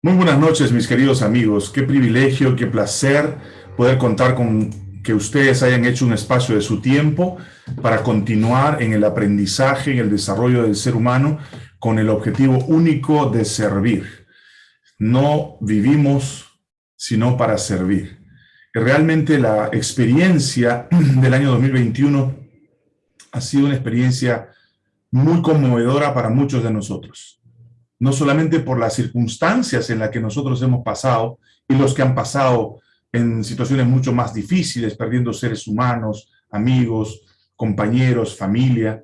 Muy buenas noches, mis queridos amigos. Qué privilegio, qué placer poder contar con que ustedes hayan hecho un espacio de su tiempo para continuar en el aprendizaje, en el desarrollo del ser humano con el objetivo único de servir. No vivimos sino para servir. Realmente la experiencia del año 2021 ha sido una experiencia muy conmovedora para muchos de nosotros no solamente por las circunstancias en las que nosotros hemos pasado y los que han pasado en situaciones mucho más difíciles, perdiendo seres humanos, amigos, compañeros, familia,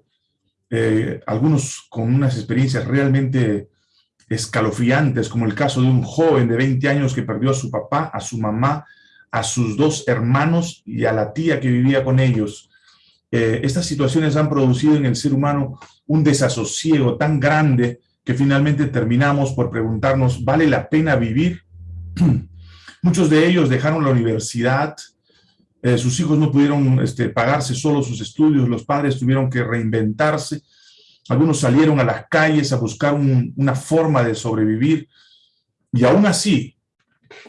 eh, algunos con unas experiencias realmente escalofriantes, como el caso de un joven de 20 años que perdió a su papá, a su mamá, a sus dos hermanos y a la tía que vivía con ellos. Eh, estas situaciones han producido en el ser humano un desasosiego tan grande que finalmente terminamos por preguntarnos, ¿vale la pena vivir? Muchos de ellos dejaron la universidad, eh, sus hijos no pudieron este, pagarse solo sus estudios, los padres tuvieron que reinventarse, algunos salieron a las calles a buscar una forma de sobrevivir, y aún así,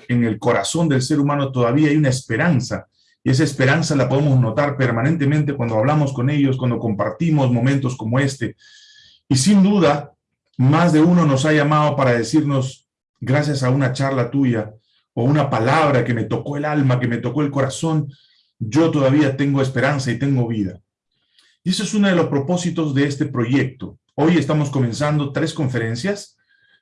en el corazón del ser humano todavía hay una esperanza, y esa esperanza la podemos notar permanentemente cuando hablamos con ellos, cuando compartimos momentos como este, y sin duda, más de uno nos ha llamado para decirnos, gracias a una charla tuya, o una palabra que me tocó el alma, que me tocó el corazón, yo todavía tengo esperanza y tengo vida. Y eso es uno de los propósitos de este proyecto. Hoy estamos comenzando tres conferencias,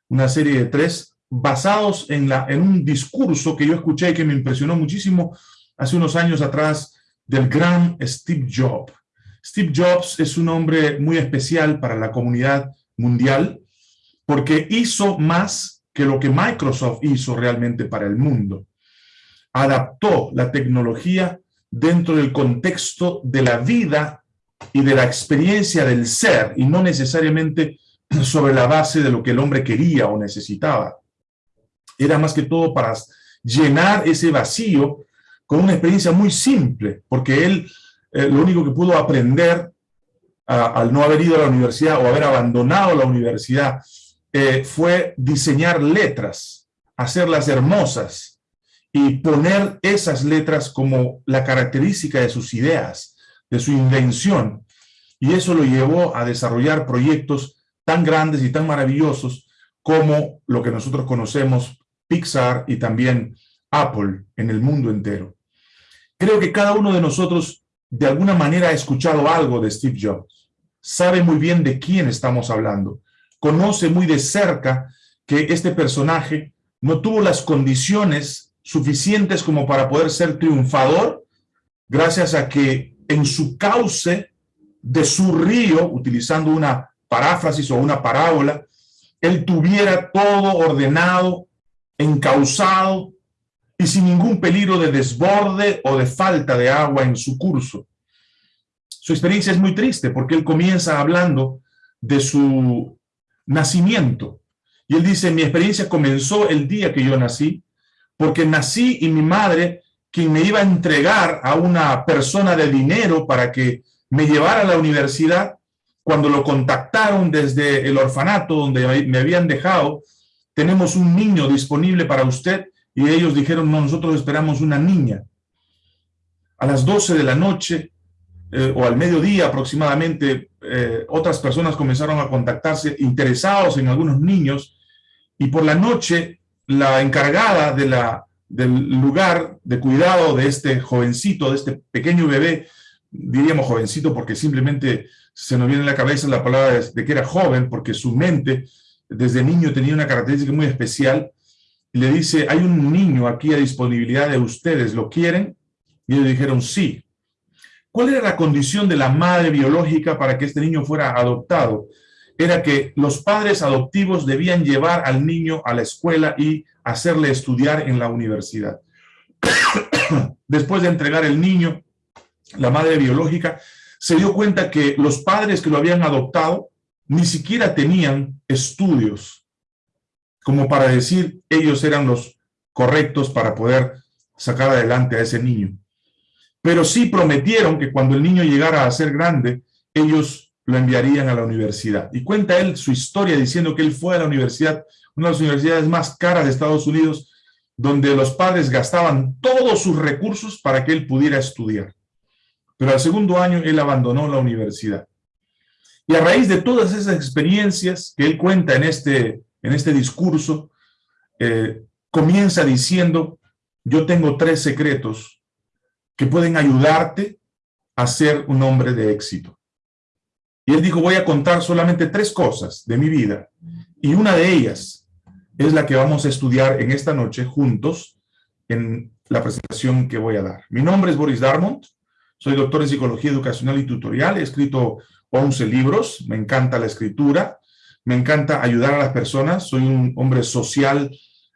una serie de tres, basados en, la, en un discurso que yo escuché y que me impresionó muchísimo hace unos años atrás del gran Steve Jobs. Steve Jobs es un hombre muy especial para la comunidad mundial porque hizo más que lo que Microsoft hizo realmente para el mundo. Adaptó la tecnología dentro del contexto de la vida y de la experiencia del ser, y no necesariamente sobre la base de lo que el hombre quería o necesitaba. Era más que todo para llenar ese vacío con una experiencia muy simple, porque él eh, lo único que pudo aprender al no haber ido a la universidad o haber abandonado la universidad eh, fue diseñar letras, hacerlas hermosas y poner esas letras como la característica de sus ideas, de su invención. Y eso lo llevó a desarrollar proyectos tan grandes y tan maravillosos como lo que nosotros conocemos, Pixar y también Apple en el mundo entero. Creo que cada uno de nosotros de alguna manera ha escuchado algo de Steve Jobs. Sabe muy bien de quién estamos hablando conoce muy de cerca que este personaje no tuvo las condiciones suficientes como para poder ser triunfador, gracias a que en su cauce de su río, utilizando una paráfrasis o una parábola, él tuviera todo ordenado, encauzado y sin ningún peligro de desborde o de falta de agua en su curso. Su experiencia es muy triste porque él comienza hablando de su nacimiento. Y él dice, mi experiencia comenzó el día que yo nací, porque nací y mi madre, quien me iba a entregar a una persona de dinero para que me llevara a la universidad, cuando lo contactaron desde el orfanato donde me habían dejado, tenemos un niño disponible para usted, y ellos dijeron, no, nosotros esperamos una niña. A las 12 de la noche, eh, o al mediodía aproximadamente, eh, otras personas comenzaron a contactarse interesados en algunos niños y por la noche la encargada de la, del lugar de cuidado de este jovencito, de este pequeño bebé, diríamos jovencito porque simplemente se nos viene en la cabeza la palabra de, que era joven porque su mente desde niño tenía una característica muy especial, le dice, hay un niño aquí a disponibilidad de ustedes, ¿lo quieren? Y ellos dijeron, sí. ¿Cuál era la condición de la madre biológica para que este niño fuera adoptado? Era que los padres adoptivos debían llevar al niño a la escuela y hacerle estudiar en la universidad. Después de entregar el niño, la madre biológica se dio cuenta que los padres que lo habían adoptado ni siquiera tenían estudios como para decir ellos eran los correctos para poder sacar adelante a ese niño pero sí prometieron que cuando el niño llegara a ser grande, ellos lo enviarían a la universidad. Y cuenta él su historia diciendo que él fue a la universidad, una de las universidades más caras de Estados Unidos, donde los padres gastaban todos sus recursos para que él pudiera estudiar. Pero al segundo año él abandonó la universidad. Y a raíz de todas esas experiencias que él cuenta en este, en este discurso, eh, comienza diciendo, yo tengo tres secretos que pueden ayudarte a ser un hombre de éxito. Y él dijo, voy a contar solamente tres cosas de mi vida. Y una de ellas es la que vamos a estudiar en esta noche juntos en la presentación que voy a dar. Mi nombre es Boris Darmont, soy doctor en psicología educacional y tutorial, he escrito 11 libros, me encanta la escritura, me encanta ayudar a las personas, soy un hombre social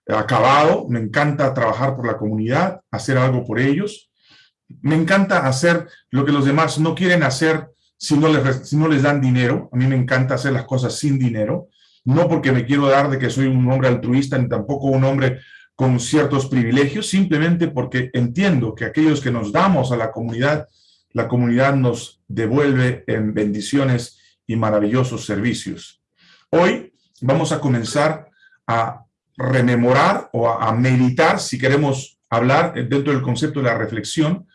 acabado, me encanta trabajar por la comunidad, hacer algo por ellos, me encanta hacer lo que los demás no quieren hacer si no, les, si no les dan dinero. A mí me encanta hacer las cosas sin dinero. No porque me quiero dar de que soy un hombre altruista, ni tampoco un hombre con ciertos privilegios, simplemente porque entiendo que aquellos que nos damos a la comunidad, la comunidad nos devuelve en bendiciones y maravillosos servicios. Hoy vamos a comenzar a rememorar o a, a meditar, si queremos hablar dentro del concepto de la reflexión,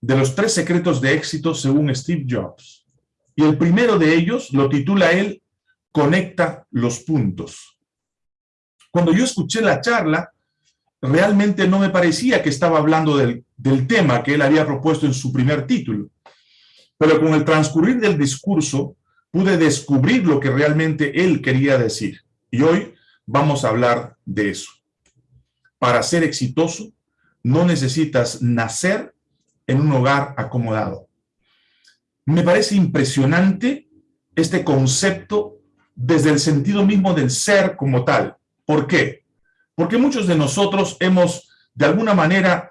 de los tres secretos de éxito según Steve Jobs. Y el primero de ellos lo titula él, Conecta los puntos. Cuando yo escuché la charla, realmente no me parecía que estaba hablando del, del tema que él había propuesto en su primer título. Pero con el transcurrir del discurso, pude descubrir lo que realmente él quería decir. Y hoy vamos a hablar de eso. Para ser exitoso, no necesitas nacer en un hogar acomodado. Me parece impresionante este concepto desde el sentido mismo del ser como tal. ¿Por qué? Porque muchos de nosotros hemos, de alguna manera,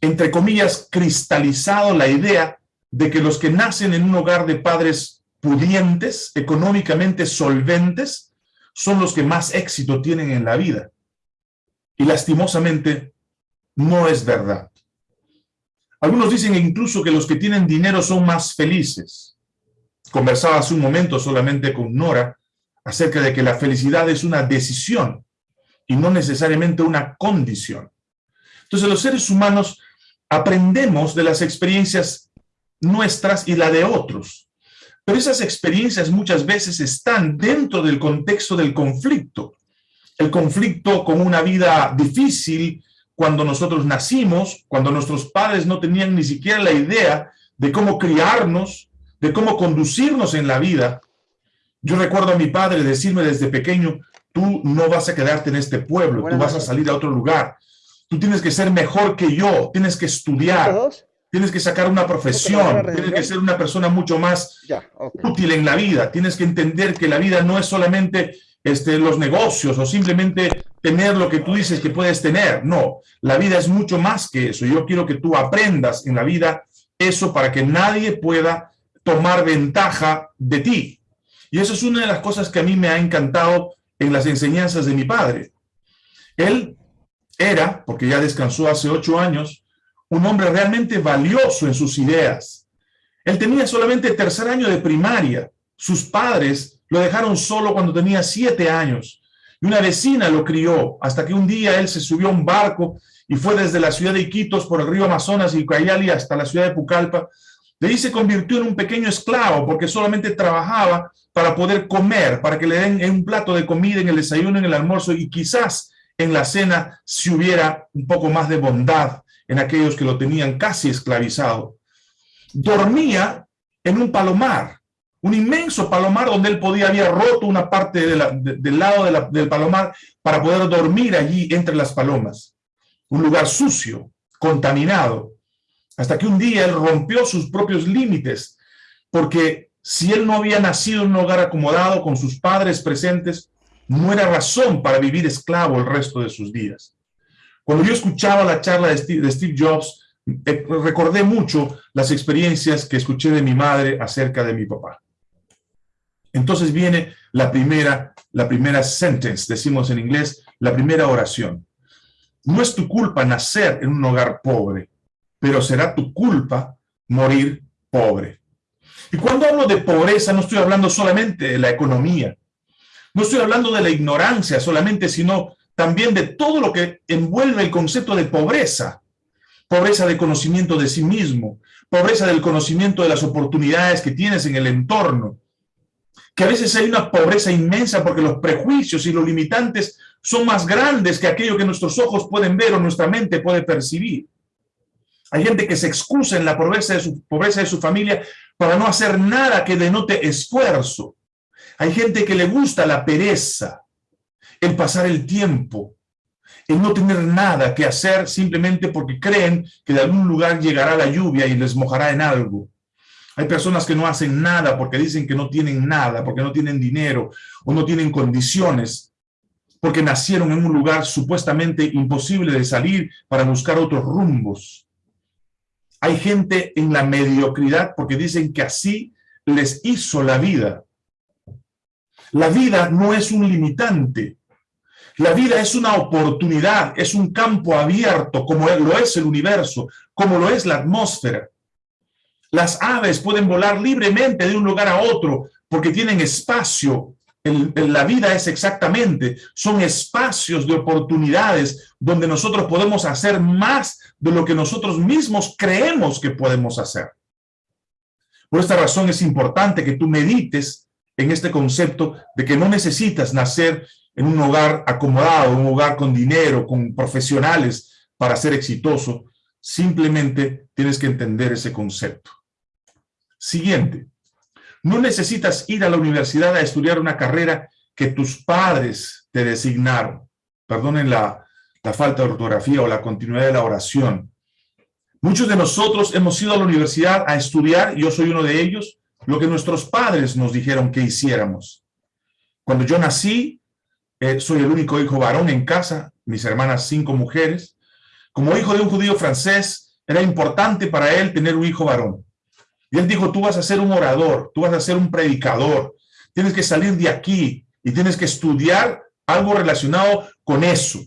entre comillas, cristalizado la idea de que los que nacen en un hogar de padres pudientes, económicamente solventes, son los que más éxito tienen en la vida. Y lastimosamente, no es verdad. Algunos dicen incluso que los que tienen dinero son más felices. Conversaba hace un momento solamente con Nora acerca de que la felicidad es una decisión y no necesariamente una condición. Entonces los seres humanos aprendemos de las experiencias nuestras y la de otros. Pero esas experiencias muchas veces están dentro del contexto del conflicto. El conflicto con una vida difícil, cuando nosotros nacimos, cuando nuestros padres no tenían ni siquiera la idea de cómo criarnos, de cómo conducirnos en la vida. Yo recuerdo a mi padre decirme desde pequeño, tú no vas a quedarte en este pueblo, tú vas a salir a otro lugar. Tú tienes que ser mejor que yo, tienes que estudiar, tienes que sacar una profesión, tienes que ser una persona mucho más útil en la vida, tienes que entender que la vida no es solamente este, los negocios o simplemente tener lo que tú dices que puedes tener. No, la vida es mucho más que eso. Yo quiero que tú aprendas en la vida eso para que nadie pueda tomar ventaja de ti. Y eso es una de las cosas que a mí me ha encantado en las enseñanzas de mi padre. Él era, porque ya descansó hace ocho años, un hombre realmente valioso en sus ideas. Él tenía solamente tercer año de primaria. Sus padres lo dejaron solo cuando tenía siete años. Y una vecina lo crió hasta que un día él se subió a un barco y fue desde la ciudad de Iquitos por el río Amazonas y Ucayali hasta la ciudad de Pucallpa. De ahí se convirtió en un pequeño esclavo porque solamente trabajaba para poder comer, para que le den un plato de comida en el desayuno, en el almuerzo y quizás en la cena si hubiera un poco más de bondad en aquellos que lo tenían casi esclavizado. Dormía en un palomar, un inmenso palomar donde él podía, había roto una parte del lado del palomar para poder dormir allí entre las palomas. Un lugar sucio, contaminado, hasta que un día él rompió sus propios límites, porque si él no había nacido en un hogar acomodado con sus padres presentes, no era razón para vivir esclavo el resto de sus días. Cuando yo escuchaba la charla de Steve, Jobs, eh, recordé mucho las experiencias que escuché de mi madre acerca de mi papá. Entonces viene la primera, la primera sentence, decimos en inglés, la primera oración. No es tu culpa nacer en un hogar pobre, pero será tu culpa morir pobre. Y cuando hablo de pobreza, no estoy hablando solamente de la economía, no estoy hablando de la ignorancia solamente, sino también de todo lo que envuelve el concepto de pobreza. Pobreza de conocimiento de sí mismo, pobreza del conocimiento de las oportunidades que tienes en el entorno, que a veces hay una pobreza inmensa porque los prejuicios y los limitantes son más grandes que aquello que nuestros ojos pueden ver o nuestra mente puede percibir. Hay gente que se excusa en la pobreza de su, familia para no hacer nada que denote esfuerzo. Hay gente que le gusta la pereza, el pasar el tiempo, el no tener nada que hacer simplemente porque creen que de algún lugar llegará la lluvia y les mojará en algo. Hay personas que no hacen nada porque dicen que no tienen nada, porque no tienen dinero o no tienen condiciones, porque nacieron en un lugar supuestamente imposible de salir para buscar otros rumbos. Hay gente en la mediocridad porque dicen que así les hizo la vida. La vida no es un limitante. La vida es una oportunidad, es un campo abierto, como lo es el universo, como lo es la atmósfera. Las aves pueden volar libremente de un lugar a otro porque tienen espacio la vida es exactamente, son espacios de oportunidades donde nosotros podemos hacer más de lo que nosotros mismos creemos que podemos hacer. Por esta razón es importante que tú medites en este concepto de que no necesitas nacer en un hogar acomodado, un hogar con dinero, con profesionales para ser exitoso. Simplemente tienes que entender ese concepto. Siguiente. No necesitas ir a la universidad a estudiar una carrera que tus padres te designaron. Perdonen la, falta de ortografía o la continuidad de la oración. Muchos de nosotros hemos ido a la universidad a estudiar, yo soy uno de ellos, lo que nuestros padres nos dijeron que hiciéramos. Cuando yo nací, eh, soy el único hijo varón en casa, mis hermanas cinco mujeres. Como hijo de un judío francés, era importante para él tener un hijo varón. Y él dijo, tú vas a ser un orador, tú vas a ser un predicador, tienes que salir de aquí y tienes que estudiar algo relacionado con eso.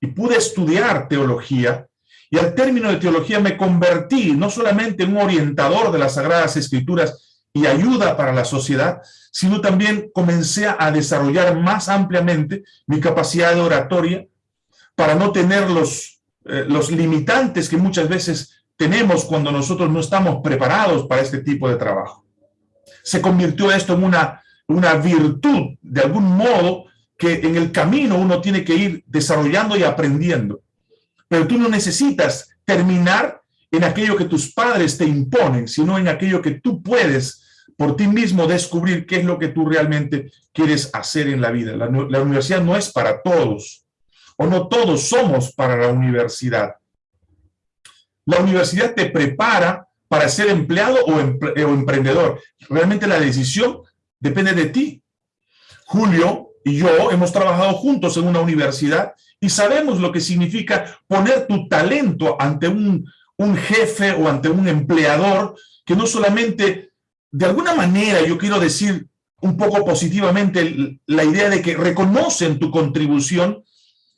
Y pude estudiar teología y al término de teología me convertí no solamente en un orientador de las Sagradas Escrituras y ayuda para la sociedad, sino también comencé a desarrollar más ampliamente mi capacidad de oratoria para no tener los, eh, los limitantes que muchas veces tenemos cuando nosotros no estamos preparados para este tipo de trabajo. Se convirtió esto en una, una virtud, de algún modo, que en el camino uno tiene que ir desarrollando y aprendiendo. Pero tú no necesitas terminar en aquello que tus padres te imponen, sino en aquello que tú puedes por ti mismo descubrir qué es lo que tú realmente quieres hacer en la vida. La, la universidad no es para todos, o no todos somos para la universidad. La universidad te prepara para ser empleado o, emprendedor. Realmente la decisión depende de ti. Julio y yo hemos trabajado juntos en una universidad y sabemos lo que significa poner tu talento ante un, un jefe o ante un empleador que no solamente, de alguna manera, yo quiero decir un poco positivamente la idea de que reconocen tu contribución,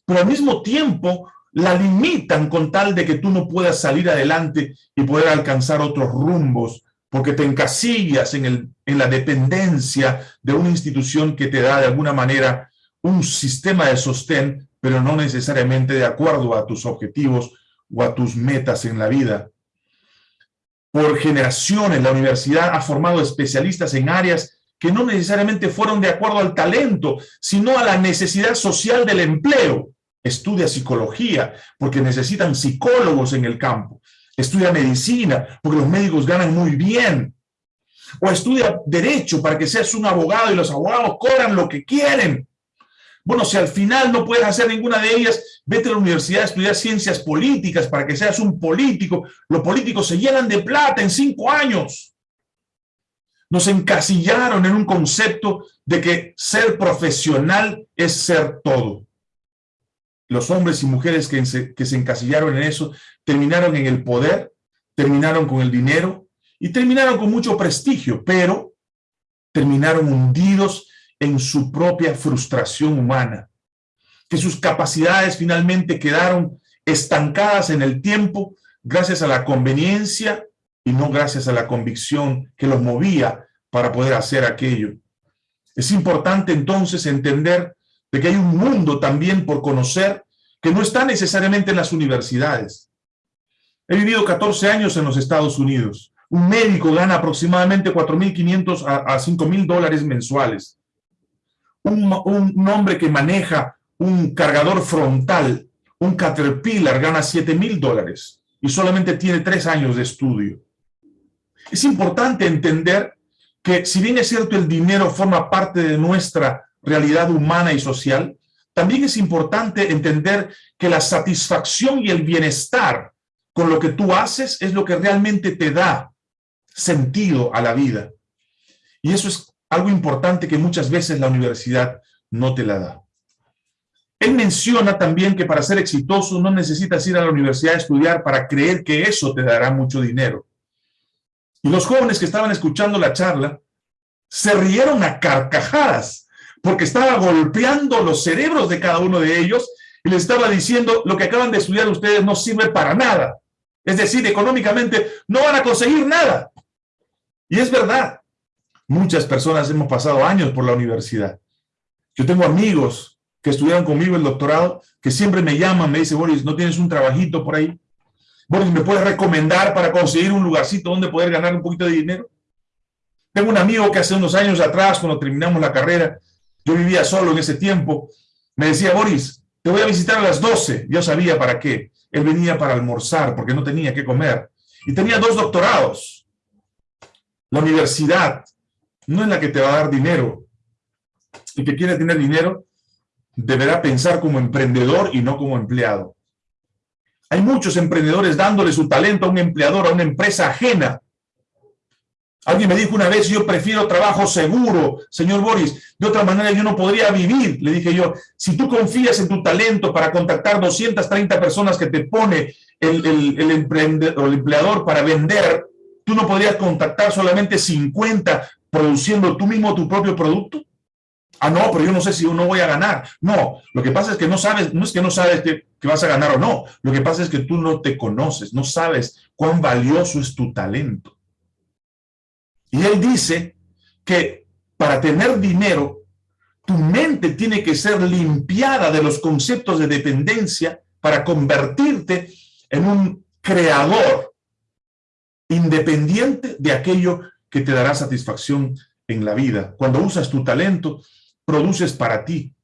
pero al mismo tiempo la limitan con tal de que tú no puedas salir adelante y poder alcanzar otros rumbos, porque te encasillas en, el, en la dependencia de una institución que te da de alguna manera un sistema de sostén, pero no necesariamente de acuerdo a tus objetivos o a tus metas en la vida. Por generaciones, la universidad ha formado especialistas en áreas que no necesariamente fueron de acuerdo al talento, sino a la necesidad social del empleo estudia psicología porque necesitan psicólogos en el campo, estudia medicina porque los médicos ganan muy bien, o estudia derecho para que seas un abogado y los abogados cobran lo que quieren. Bueno, si al final no puedes hacer ninguna de ellas, vete a la universidad a estudiar ciencias políticas para que seas un político. Los políticos se llenan de plata en cinco años. Nos encasillaron en un concepto de que ser profesional es ser todo los hombres y mujeres que se, encasillaron en eso terminaron en el poder, terminaron con el dinero y terminaron con mucho prestigio, pero terminaron hundidos en su propia frustración humana, que sus capacidades finalmente quedaron estancadas en el tiempo gracias a la conveniencia y no gracias a la convicción que los movía para poder hacer aquello. Es importante entonces entender de que hay un mundo también por conocer que no está necesariamente en las universidades. He vivido 14 años en los Estados Unidos. Un médico gana aproximadamente 4.500 a, a 5.000 dólares mensuales. Un, un hombre que maneja un cargador frontal, un Caterpillar, gana 7.000 dólares y solamente tiene tres años de estudio. Es importante entender que si bien es cierto el dinero forma parte de nuestra realidad humana y social, también es importante entender que la satisfacción y el bienestar con lo que tú haces es lo que realmente te da sentido a la vida. Y eso es algo importante que muchas veces la universidad no te la da. Él menciona también que para ser exitoso no necesitas ir a la universidad a estudiar para creer que eso te dará mucho dinero. Y los jóvenes que estaban escuchando la charla se rieron a carcajadas porque estaba golpeando los cerebros de cada uno de ellos y les estaba diciendo lo que acaban de estudiar ustedes no sirve para nada. Es decir, económicamente no van a conseguir nada. Y es verdad, muchas personas hemos pasado años por la universidad. Yo tengo amigos que estudiaron conmigo el doctorado, que siempre me llaman, me dicen, Boris, ¿no tienes un trabajito por ahí? Boris, ¿me puedes recomendar para conseguir un lugarcito donde poder ganar un poquito de dinero? Tengo un amigo que hace unos años atrás, cuando terminamos la carrera, yo vivía solo en ese tiempo, me decía, Boris, te voy a visitar a las 12. Yo sabía para qué. Él venía para almorzar porque no tenía que comer. Y tenía dos doctorados. La universidad no es la que te va a dar dinero. El que quiere tener dinero deberá pensar como emprendedor y no como empleado. Hay muchos emprendedores dándole su talento a un empleador, a una empresa ajena, Alguien me dijo una vez, yo prefiero trabajo seguro, señor Boris, de otra manera yo no podría vivir. Le dije yo, si tú confías en tu talento para contactar 230 personas que te pone el, el, emprendedor, el empleador para vender, tú no podrías contactar solamente 50 produciendo tú mismo tu propio producto. Ah, no, pero yo no sé si uno voy a ganar. No, lo que pasa es que no sabes, no es que no sabes que vas a ganar o no. Lo que pasa es que tú no te conoces, no sabes cuán valioso es tu talento. Y él dice que para tener dinero, tu mente tiene que ser limpiada de los conceptos de dependencia para convertirte en un creador independiente de aquello que te dará satisfacción en la vida. Cuando usas tu talento, produces para ti.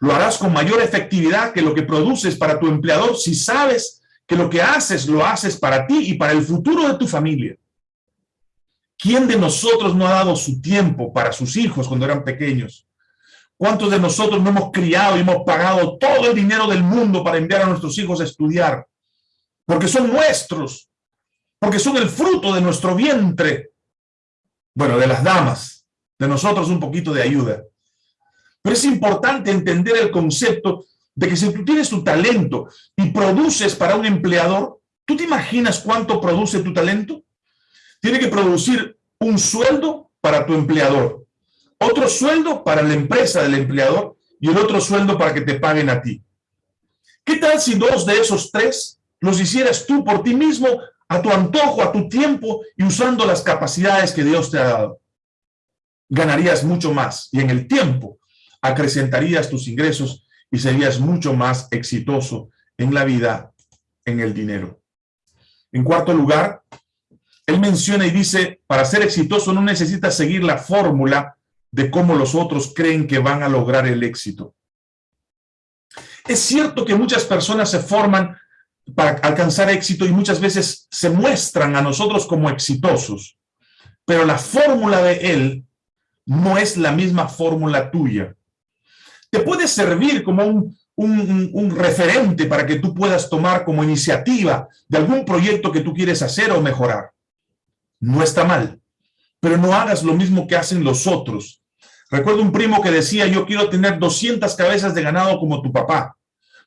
Lo harás con mayor efectividad que lo que produces para tu empleador si sabes que lo que haces lo haces para ti y para el futuro de tu familia. ¿Quién de nosotros no ha dado su tiempo para sus hijos cuando eran pequeños? ¿Cuántos de nosotros no hemos criado y hemos pagado todo el dinero del mundo para enviar a nuestros hijos a estudiar? Porque son nuestros, porque son el fruto de nuestro vientre. Bueno, de las damas, de nosotros un poquito de ayuda. Pero es importante entender el concepto de que si tú tienes tu talento y produces para un empleador, ¿tú te imaginas cuánto produce tu talento? Tiene que producir un sueldo para tu empleador, otro sueldo para la empresa del empleador y el otro sueldo para que te paguen a ti. ¿Qué tal si dos de esos tres los hicieras tú por ti mismo, a tu antojo, a tu tiempo y usando las capacidades que Dios te ha dado? Ganarías mucho más y en el tiempo acrecentarías tus ingresos y serías mucho más exitoso en la vida, en el dinero. En cuarto lugar, él menciona y dice, para ser exitoso no necesitas seguir la fórmula de cómo los otros creen que van a lograr el éxito. Es cierto que muchas personas se forman para alcanzar éxito y muchas veces se muestran a nosotros como exitosos, pero la fórmula de él no es la misma fórmula tuya. Te puede servir como un, un, un, referente para que tú puedas tomar como iniciativa de algún proyecto que tú quieres hacer o mejorar no está mal, pero no hagas lo mismo que hacen los otros. Recuerdo un primo que decía, yo quiero tener 200 cabezas de ganado como tu papá,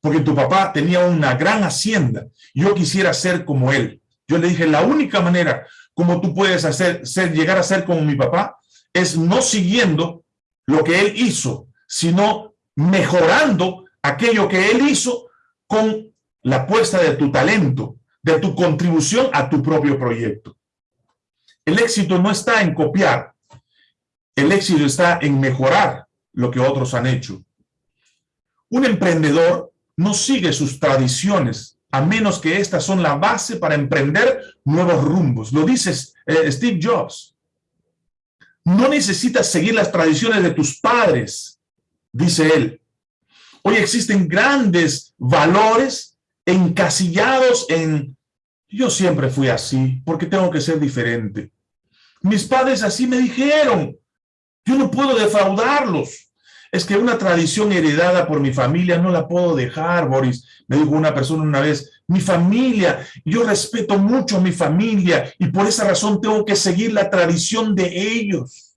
porque tu papá tenía una gran hacienda, yo quisiera ser como él. Yo le dije, la única manera como tú puedes hacer, ser, llegar a ser como mi papá, es no siguiendo lo que él hizo, sino mejorando aquello que él hizo con la puesta de tu talento, de tu contribución a tu propio proyecto. El éxito no está en copiar, el éxito está en mejorar lo que otros han hecho. Un emprendedor no sigue sus tradiciones, a menos que estas son la base para emprender nuevos rumbos. Lo dice eh, Steve Jobs. No necesitas seguir las tradiciones de tus padres, dice él. Hoy existen grandes valores encasillados en yo siempre fui así, porque tengo que ser diferente. Mis padres así me dijeron. Yo no puedo defraudarlos. Es que una tradición heredada por mi familia no la puedo dejar, Boris. Me dijo una persona una vez, mi familia, yo respeto mucho a mi familia y por esa razón tengo que seguir la tradición de ellos.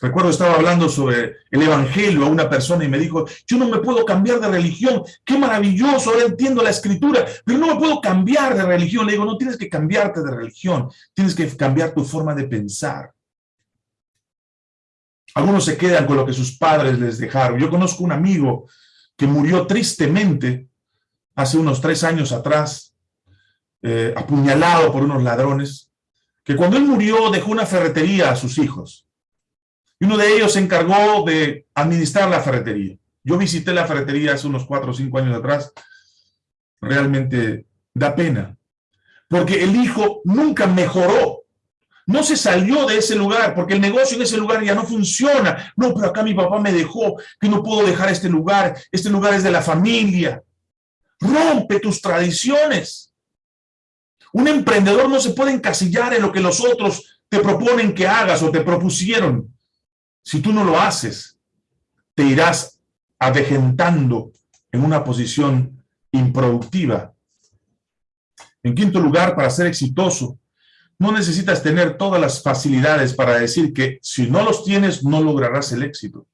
Recuerdo estaba hablando sobre el evangelio a una persona y me dijo, yo no me puedo cambiar de religión, qué maravilloso, ahora entiendo la escritura, pero no me puedo cambiar de religión. Le digo, no tienes que cambiarte de religión, tienes que cambiar tu forma de pensar. Algunos se quedan con lo que sus padres les dejaron. Yo conozco un amigo que murió tristemente hace unos tres años atrás, eh, apuñalado por unos ladrones, que cuando él murió dejó una ferretería a sus hijos y uno de ellos se encargó de administrar la ferretería. Yo visité la ferretería hace unos cuatro o cinco años atrás. Realmente da pena. Porque el hijo nunca mejoró. No se salió de ese lugar, porque el negocio en ese lugar ya no funciona. No, pero acá mi papá me dejó, que no puedo dejar este lugar. Este lugar es de la familia. Rompe tus tradiciones. Un emprendedor no se puede encasillar en lo que los otros te proponen que hagas o te propusieron. Si tú no lo haces, te irás avejentando en una posición improductiva. En quinto lugar, para ser exitoso, no necesitas tener todas las facilidades para decir que si no los tienes, no lograrás el éxito.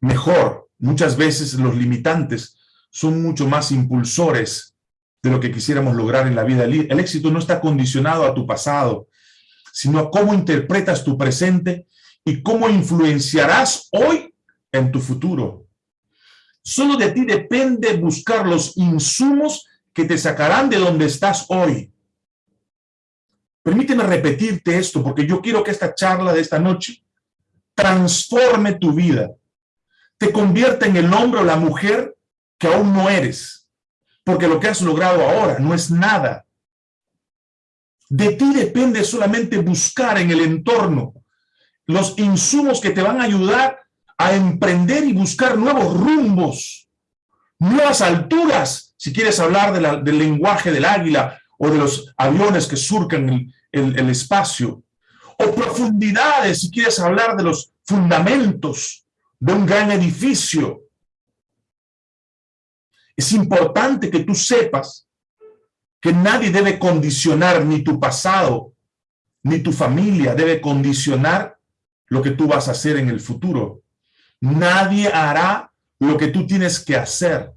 Mejor, muchas veces los limitantes son mucho más impulsores de lo que quisiéramos lograr en la vida. El éxito no está condicionado a tu pasado, sino a cómo interpretas tu presente y cómo influenciarás hoy en tu futuro. Solo de ti depende buscar los insumos que te sacarán de donde estás hoy. Permíteme repetirte esto, porque yo quiero que esta charla de esta noche transforme tu vida, te convierta en el hombre o la mujer que aún no eres, porque lo que has logrado ahora no es nada. De ti depende solamente buscar en el entorno los insumos que te van a ayudar a emprender y buscar nuevos rumbos, nuevas alturas, si quieres hablar del lenguaje del águila o de los aviones que surcan el espacio, o profundidades, si quieres hablar de los fundamentos de un gran edificio. Es importante que tú sepas que nadie debe condicionar ni tu pasado, ni tu familia debe condicionar lo que tú vas a hacer en el futuro. Nadie hará lo que tú tienes que hacer.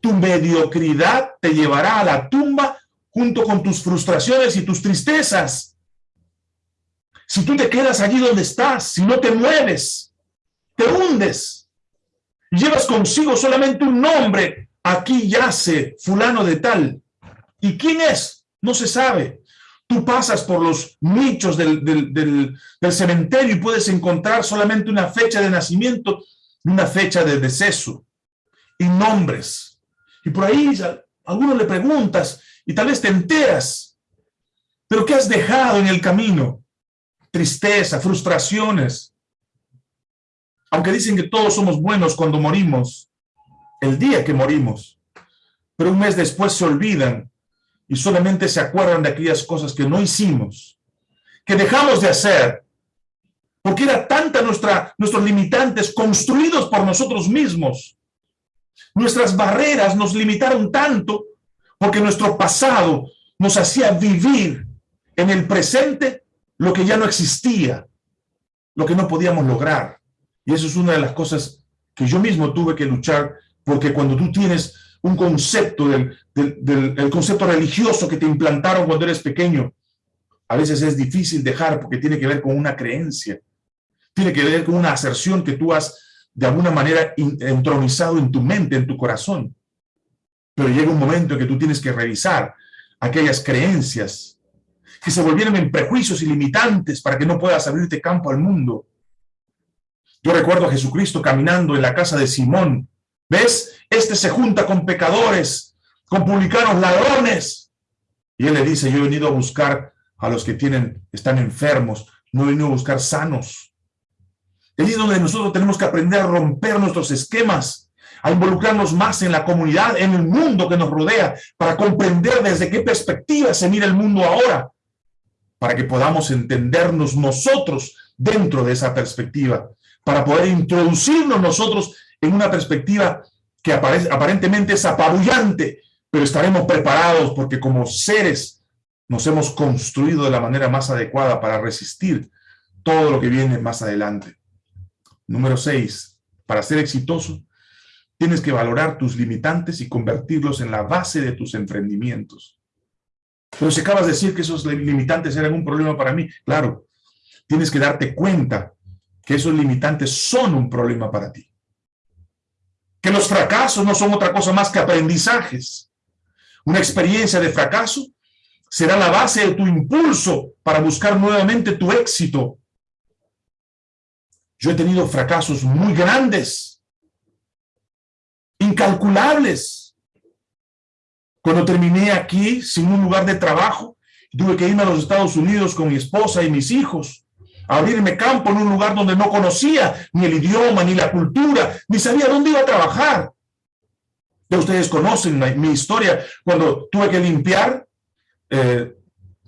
Tu mediocridad te llevará a la tumba junto con tus frustraciones y tus tristezas. Si tú te quedas allí donde estás, si no te mueves, te hundes. Llevas consigo solamente un nombre. Aquí yace fulano de tal. ¿Y quién es? No se sabe. Tú pasas por los nichos del, cementerio y puedes encontrar solamente una fecha de nacimiento una fecha de deceso y nombres. Y por ahí a algunos le preguntas y tal vez te enteras. ¿Pero qué has dejado en el camino? Tristeza, frustraciones. Aunque dicen que todos somos buenos cuando morimos, el día que morimos, pero un mes después se olvidan y solamente se acuerdan de aquellas cosas que no hicimos, que dejamos de hacer, porque era tanta nuestra, nuestros limitantes construidos por nosotros mismos. Nuestras barreras nos limitaron tanto porque nuestro pasado nos hacía vivir en el presente lo que ya no existía, lo que no podíamos lograr. Y eso es una de las cosas que yo mismo tuve que luchar, porque cuando tú tienes un concepto del, del, concepto religioso que te implantaron cuando eres pequeño. A veces es difícil dejar porque tiene que ver con una creencia, tiene que ver con una aserción que tú has de alguna manera entronizado en tu mente, en tu corazón. Pero llega un momento en que tú tienes que revisar aquellas creencias que se volvieron en prejuicios y limitantes para que no puedas abrirte campo al mundo. Yo recuerdo a Jesucristo caminando en la casa de Simón. ¿Ves? Este se junta con pecadores, con publicanos ladrones. Y él le dice, yo he venido a buscar a los que tienen, están enfermos, no he venido a buscar sanos. Es donde nosotros tenemos que aprender a romper nuestros esquemas, a involucrarnos más en la comunidad, en el mundo que nos rodea, para comprender desde qué perspectiva se mira el mundo ahora, para que podamos entendernos nosotros dentro de esa perspectiva, para poder introducirnos nosotros en una perspectiva que aparentemente es apabullante, pero estaremos preparados porque como seres nos hemos construido de la manera más adecuada para resistir todo lo que viene más adelante. Número seis, para ser exitoso, tienes que valorar tus limitantes y convertirlos en la base de tus emprendimientos. Pero si acabas de decir que esos limitantes eran un problema para mí, claro, tienes que darte cuenta que esos limitantes son un problema para ti. Que los fracasos no son otra cosa más que aprendizajes. Una experiencia de fracaso será la base de tu impulso para buscar nuevamente tu éxito. Yo he tenido fracasos muy grandes, incalculables. Cuando terminé aquí sin un lugar de trabajo, tuve que irme a los Estados Unidos con mi esposa y mis hijos, abrirme campo en un lugar donde no conocía ni el idioma, ni la cultura, ni sabía dónde iba a trabajar. Ya ustedes conocen mi historia, cuando tuve que limpiar eh,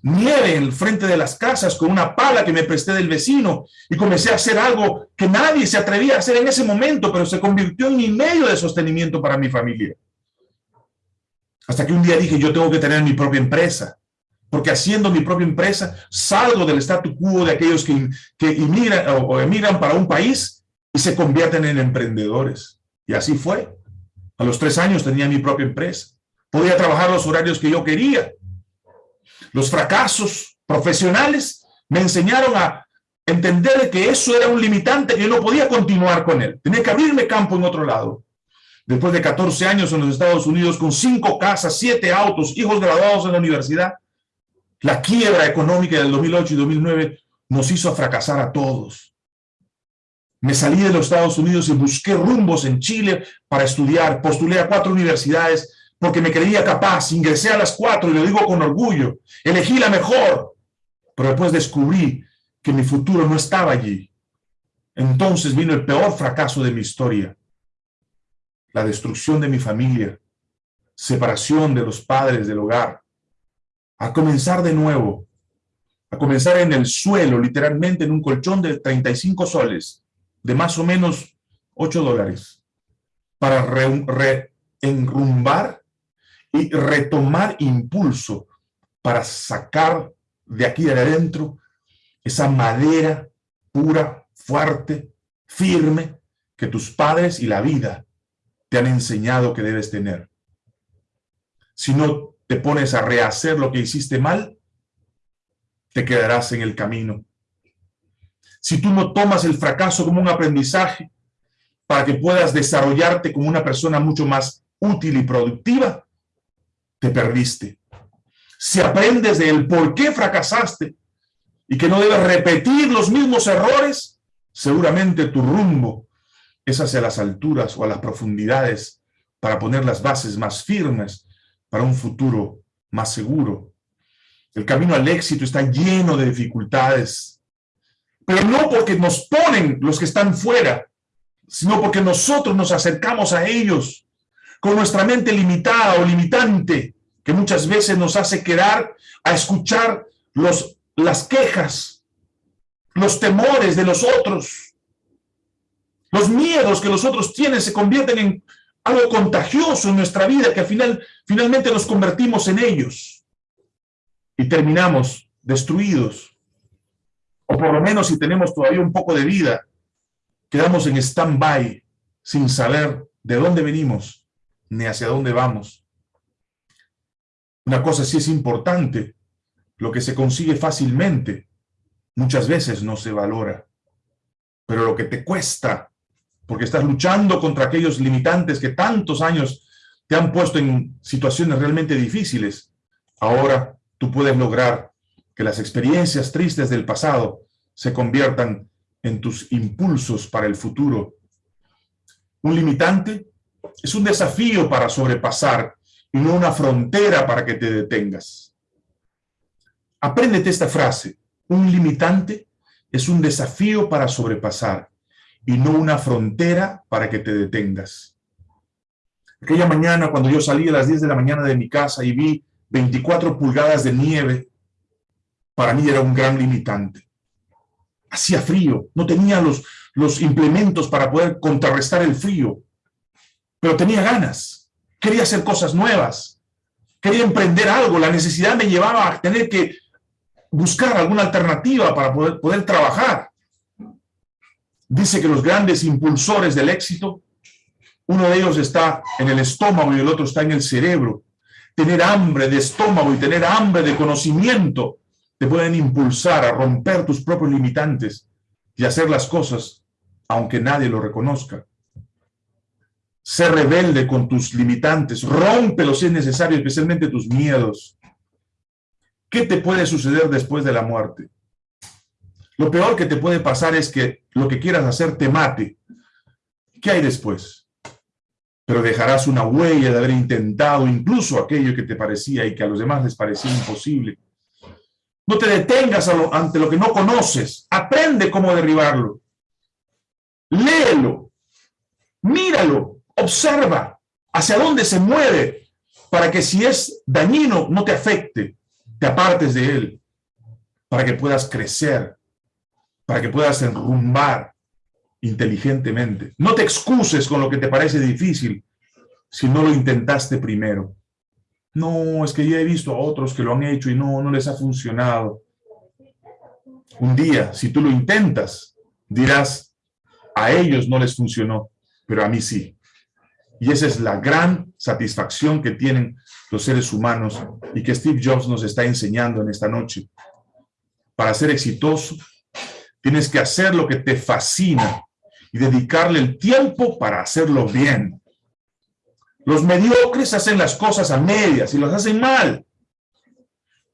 nieve en el frente de las casas con una pala que me presté del vecino y comencé a hacer algo que nadie se atrevía a hacer en ese momento, pero se convirtió en mi medio de sostenimiento para mi familia. Hasta que un día dije, yo tengo que tener mi propia empresa, porque haciendo mi propia empresa salgo del statu quo de aquellos que, que emigran, o emigran para un país y se convierten en emprendedores. Y así fue. A los tres años tenía mi propia empresa. Podía trabajar los horarios que yo quería los fracasos profesionales me enseñaron a entender que eso era un limitante, que yo no podía continuar con él. Tenía que abrirme campo en otro lado. Después de 14 años en los Estados Unidos, con cinco casas, siete autos, hijos graduados en la universidad, la quiebra económica del 2008 y 2009 nos hizo fracasar a todos. Me salí de los Estados Unidos y busqué rumbos en Chile para estudiar. Postulé a cuatro universidades porque me creía capaz, ingresé a las cuatro y lo digo con orgullo, elegí la mejor, pero después descubrí que mi futuro no estaba allí. Entonces vino el peor fracaso de mi historia, la destrucción de mi familia, separación de los padres del hogar, a comenzar de nuevo, a comenzar en el suelo, literalmente en un colchón de 35 soles, de más o menos 8 dólares, para reenrumbar y retomar impulso para sacar de aquí de adentro esa madera pura, fuerte, firme, que tus padres y la vida te han enseñado que debes tener. Si no te pones a rehacer lo que hiciste mal, te quedarás en el camino. Si tú no tomas el fracaso como un aprendizaje para que puedas desarrollarte como una persona mucho más útil y productiva, te perdiste. Si aprendes del por qué fracasaste y que no debes repetir los mismos errores, seguramente tu rumbo es hacia las alturas o a las profundidades para poner las bases más firmes para un futuro más seguro. El camino al éxito está lleno de dificultades, pero no porque nos ponen los que están fuera, sino porque nosotros nos acercamos a ellos con nuestra mente limitada o limitante, que muchas veces nos hace quedar a escuchar las quejas, los temores de los otros, los miedos que los otros tienen se convierten en algo contagioso en nuestra vida, que al final, finalmente nos convertimos en ellos y terminamos destruidos. O por lo menos si tenemos todavía un poco de vida, quedamos en stand-by sin saber de dónde venimos ni hacia dónde vamos. Una cosa sí es importante, lo que se consigue fácilmente, muchas veces no se valora. Pero lo que te cuesta, porque estás luchando contra aquellos limitantes que tantos años te han puesto en situaciones realmente difíciles, ahora tú puedes lograr que las experiencias tristes del pasado se conviertan en tus impulsos para el futuro. Un limitante es un desafío para sobrepasar y no una frontera para que te detengas. Apréndete esta frase. Un limitante es un desafío para sobrepasar y no una frontera para que te detengas. Aquella mañana, cuando yo salí a las 10 de la mañana de mi casa y vi 24 pulgadas de nieve, para mí era un gran limitante. Hacía frío, no tenía los, los implementos para poder contrarrestar el frío, pero tenía ganas, quería hacer cosas nuevas, quería emprender algo, la necesidad me llevaba a tener que buscar alguna alternativa para poder, poder trabajar. Dice que los grandes impulsores del éxito, uno de ellos está en el estómago y el otro está en el cerebro. Tener hambre de estómago y tener hambre de conocimiento te pueden impulsar a romper tus propios limitantes y hacer las cosas aunque nadie lo reconozca. Sé rebelde con tus limitantes, rómpelos si es necesario, especialmente tus miedos. ¿Qué te puede suceder después de la muerte? Lo peor que te puede pasar es que lo que quieras hacer te mate. ¿Qué hay después? Pero dejarás una huella de haber intentado incluso aquello que te parecía y que a los demás les parecía imposible. No te detengas ante lo que no conoces. Aprende cómo derribarlo. Léelo. Míralo. Observa hacia dónde se mueve para que si es dañino no te afecte, te apartes de él, para que puedas crecer, para que puedas enrumbar inteligentemente. No te excuses con lo que te parece difícil si no lo intentaste primero. No, es que ya he visto a otros que lo han hecho y no, no les ha funcionado. Un día, si tú lo intentas, dirás, a ellos no les funcionó, pero a mí sí. Y esa es la gran satisfacción que tienen los seres humanos y que Steve Jobs nos está enseñando en esta noche. Para ser exitoso, tienes que hacer lo que te fascina y dedicarle el tiempo para hacerlo bien. Los mediocres hacen las cosas a medias y las hacen mal.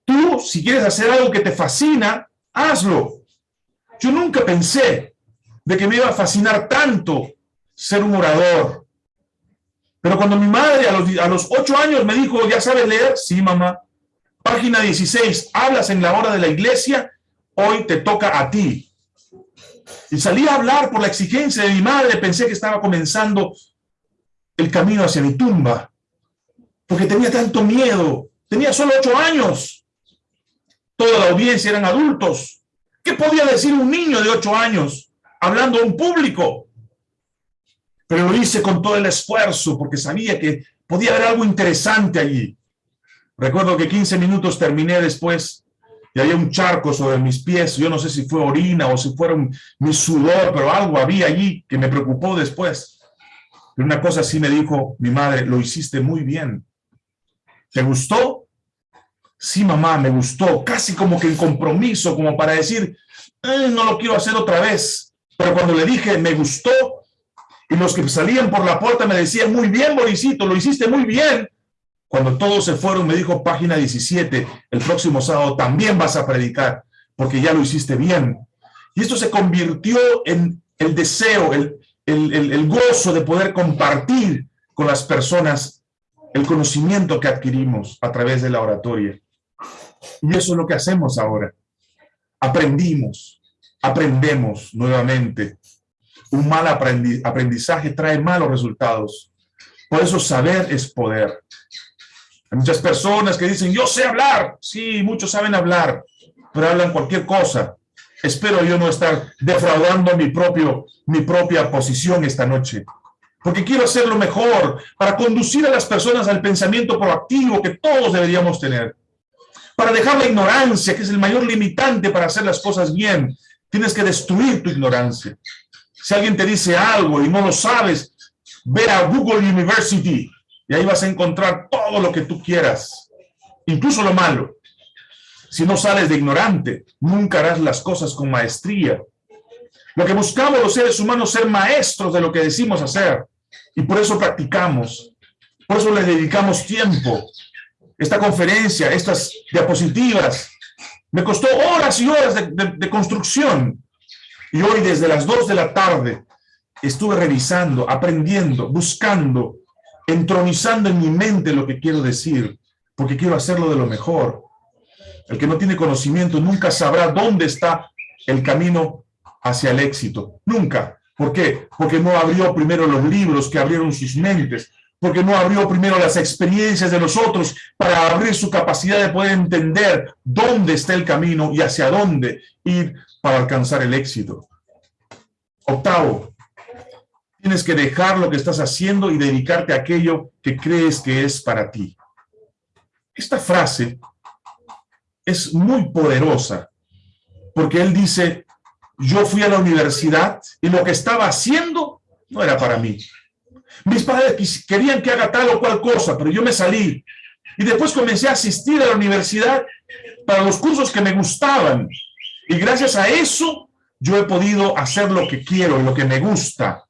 Tú, si quieres hacer algo que te fascina, hazlo. Yo nunca pensé de que me iba a fascinar tanto ser un orador. Pero cuando mi madre a los, a los ocho años me dijo, ¿ya sabes leer? Sí, mamá. Página 16, hablas en la hora de la iglesia, hoy te toca a ti. Y salí a hablar por la exigencia de mi madre, pensé que estaba comenzando el camino hacia mi tumba, porque tenía tanto miedo. Tenía solo ocho años. Toda la audiencia eran adultos. ¿Qué podía decir un niño de ocho años hablando a un público? Pero lo hice con todo el esfuerzo porque sabía que podía haber algo interesante allí. Recuerdo que 15 minutos terminé después y había un charco sobre mis pies. Yo no sé si fue orina o si fueron mi sudor, pero algo había allí que me preocupó después. Pero una cosa sí me dijo mi madre, lo hiciste muy bien. ¿Te gustó? Sí, mamá, me gustó. Casi como que en compromiso, como para decir, eh, no lo quiero hacer otra vez. Pero cuando le dije, me gustó, y los que salían por la puerta me decían, muy bien, Borisito, lo hiciste muy bien. Cuando todos se fueron, me dijo, página 17, el próximo sábado también vas a predicar, porque ya lo hiciste bien. Y esto se convirtió en el deseo, el, el, gozo de poder compartir con las personas el conocimiento que adquirimos a través de la oratoria. Y eso es lo que hacemos ahora. Aprendimos, aprendemos nuevamente. Un mal aprendizaje trae malos resultados. Por eso saber es poder. Muchas personas que dicen, yo sé hablar. Sí, muchos saben hablar, pero hablan cualquier cosa. Espero yo no estar defraudando mi, propio, mi propia posición esta noche. Porque quiero hacerlo mejor para conducir a las personas al pensamiento proactivo que todos deberíamos tener. Para dejar la ignorancia, que es el mayor limitante para hacer las cosas bien. Tienes que destruir tu ignorancia. Si alguien te dice algo y no lo sabes, ve a Google University y ahí vas a encontrar todo lo que tú quieras, incluso lo malo. Si no sales de ignorante, nunca harás las cosas con maestría. Lo que buscamos los seres humanos es ser maestros de lo que decimos hacer. Y por eso practicamos. Por eso le dedicamos tiempo. Esta conferencia, estas diapositivas, Me costó horas y horas de, construcción. Y hoy desde las 2 de la tarde estuve revisando, aprendiendo, buscando, entronizando en mi mente lo que quiero decir, porque quiero hacerlo de lo mejor. El que no tiene conocimiento nunca sabrá dónde está el camino hacia el éxito. Nunca. ¿Por qué? Porque no abrió primero los libros que abrieron sus mentes, porque no abrió primero las experiencias de los otros para abrir su capacidad de poder entender dónde está el camino y hacia dónde ir para alcanzar el éxito. Octavo, tienes que dejar lo que estás haciendo y dedicarte a aquello que crees que es para ti. Esta frase es muy poderosa, porque él dice, yo fui a la universidad y lo que estaba haciendo no era para mí. Mis padres querían que haga tal o cual cosa, pero yo me salí. Y después comencé a asistir a la universidad para los cursos que me gustaban. Y gracias a eso, yo he podido hacer lo que quiero, lo que me gusta.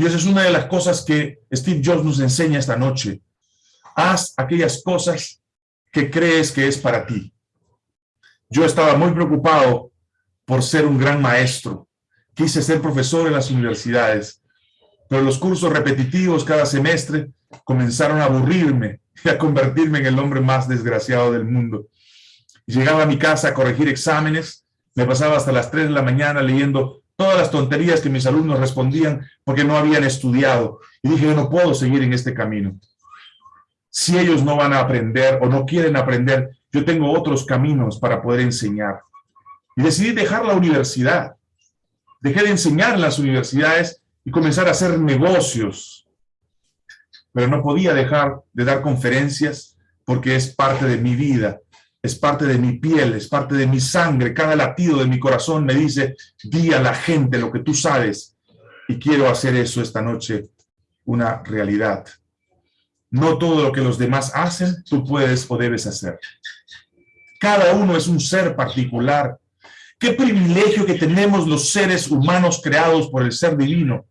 Y esa es una de las cosas que Steve Jobs nos enseña esta noche. Haz aquellas cosas que crees que es para ti. Yo estaba muy preocupado por ser un gran maestro. Quise ser profesor en las universidades, pero los cursos repetitivos cada semestre comenzaron a aburrirme y a convertirme en el hombre más desgraciado del mundo. Llegaba a mi casa a corregir exámenes, me pasaba hasta las 3 de la mañana leyendo todas las tonterías que mis alumnos respondían porque no habían estudiado. Y dije, yo no puedo seguir en este camino. Si ellos no van a aprender o no quieren aprender, yo tengo otros caminos para poder enseñar. Y decidí dejar la universidad. Dejé de enseñar en las universidades y comenzar a hacer negocios. Pero no podía dejar de dar conferencias porque es parte de mi vida, es parte de mi piel, es parte de mi sangre. Cada latido de mi corazón me dice, di a la gente lo que tú sabes. Y quiero hacer eso esta noche una realidad. No todo lo que los demás hacen, tú puedes o debes hacer. Cada uno es un ser particular. Qué privilegio que tenemos los seres humanos creados por el ser divino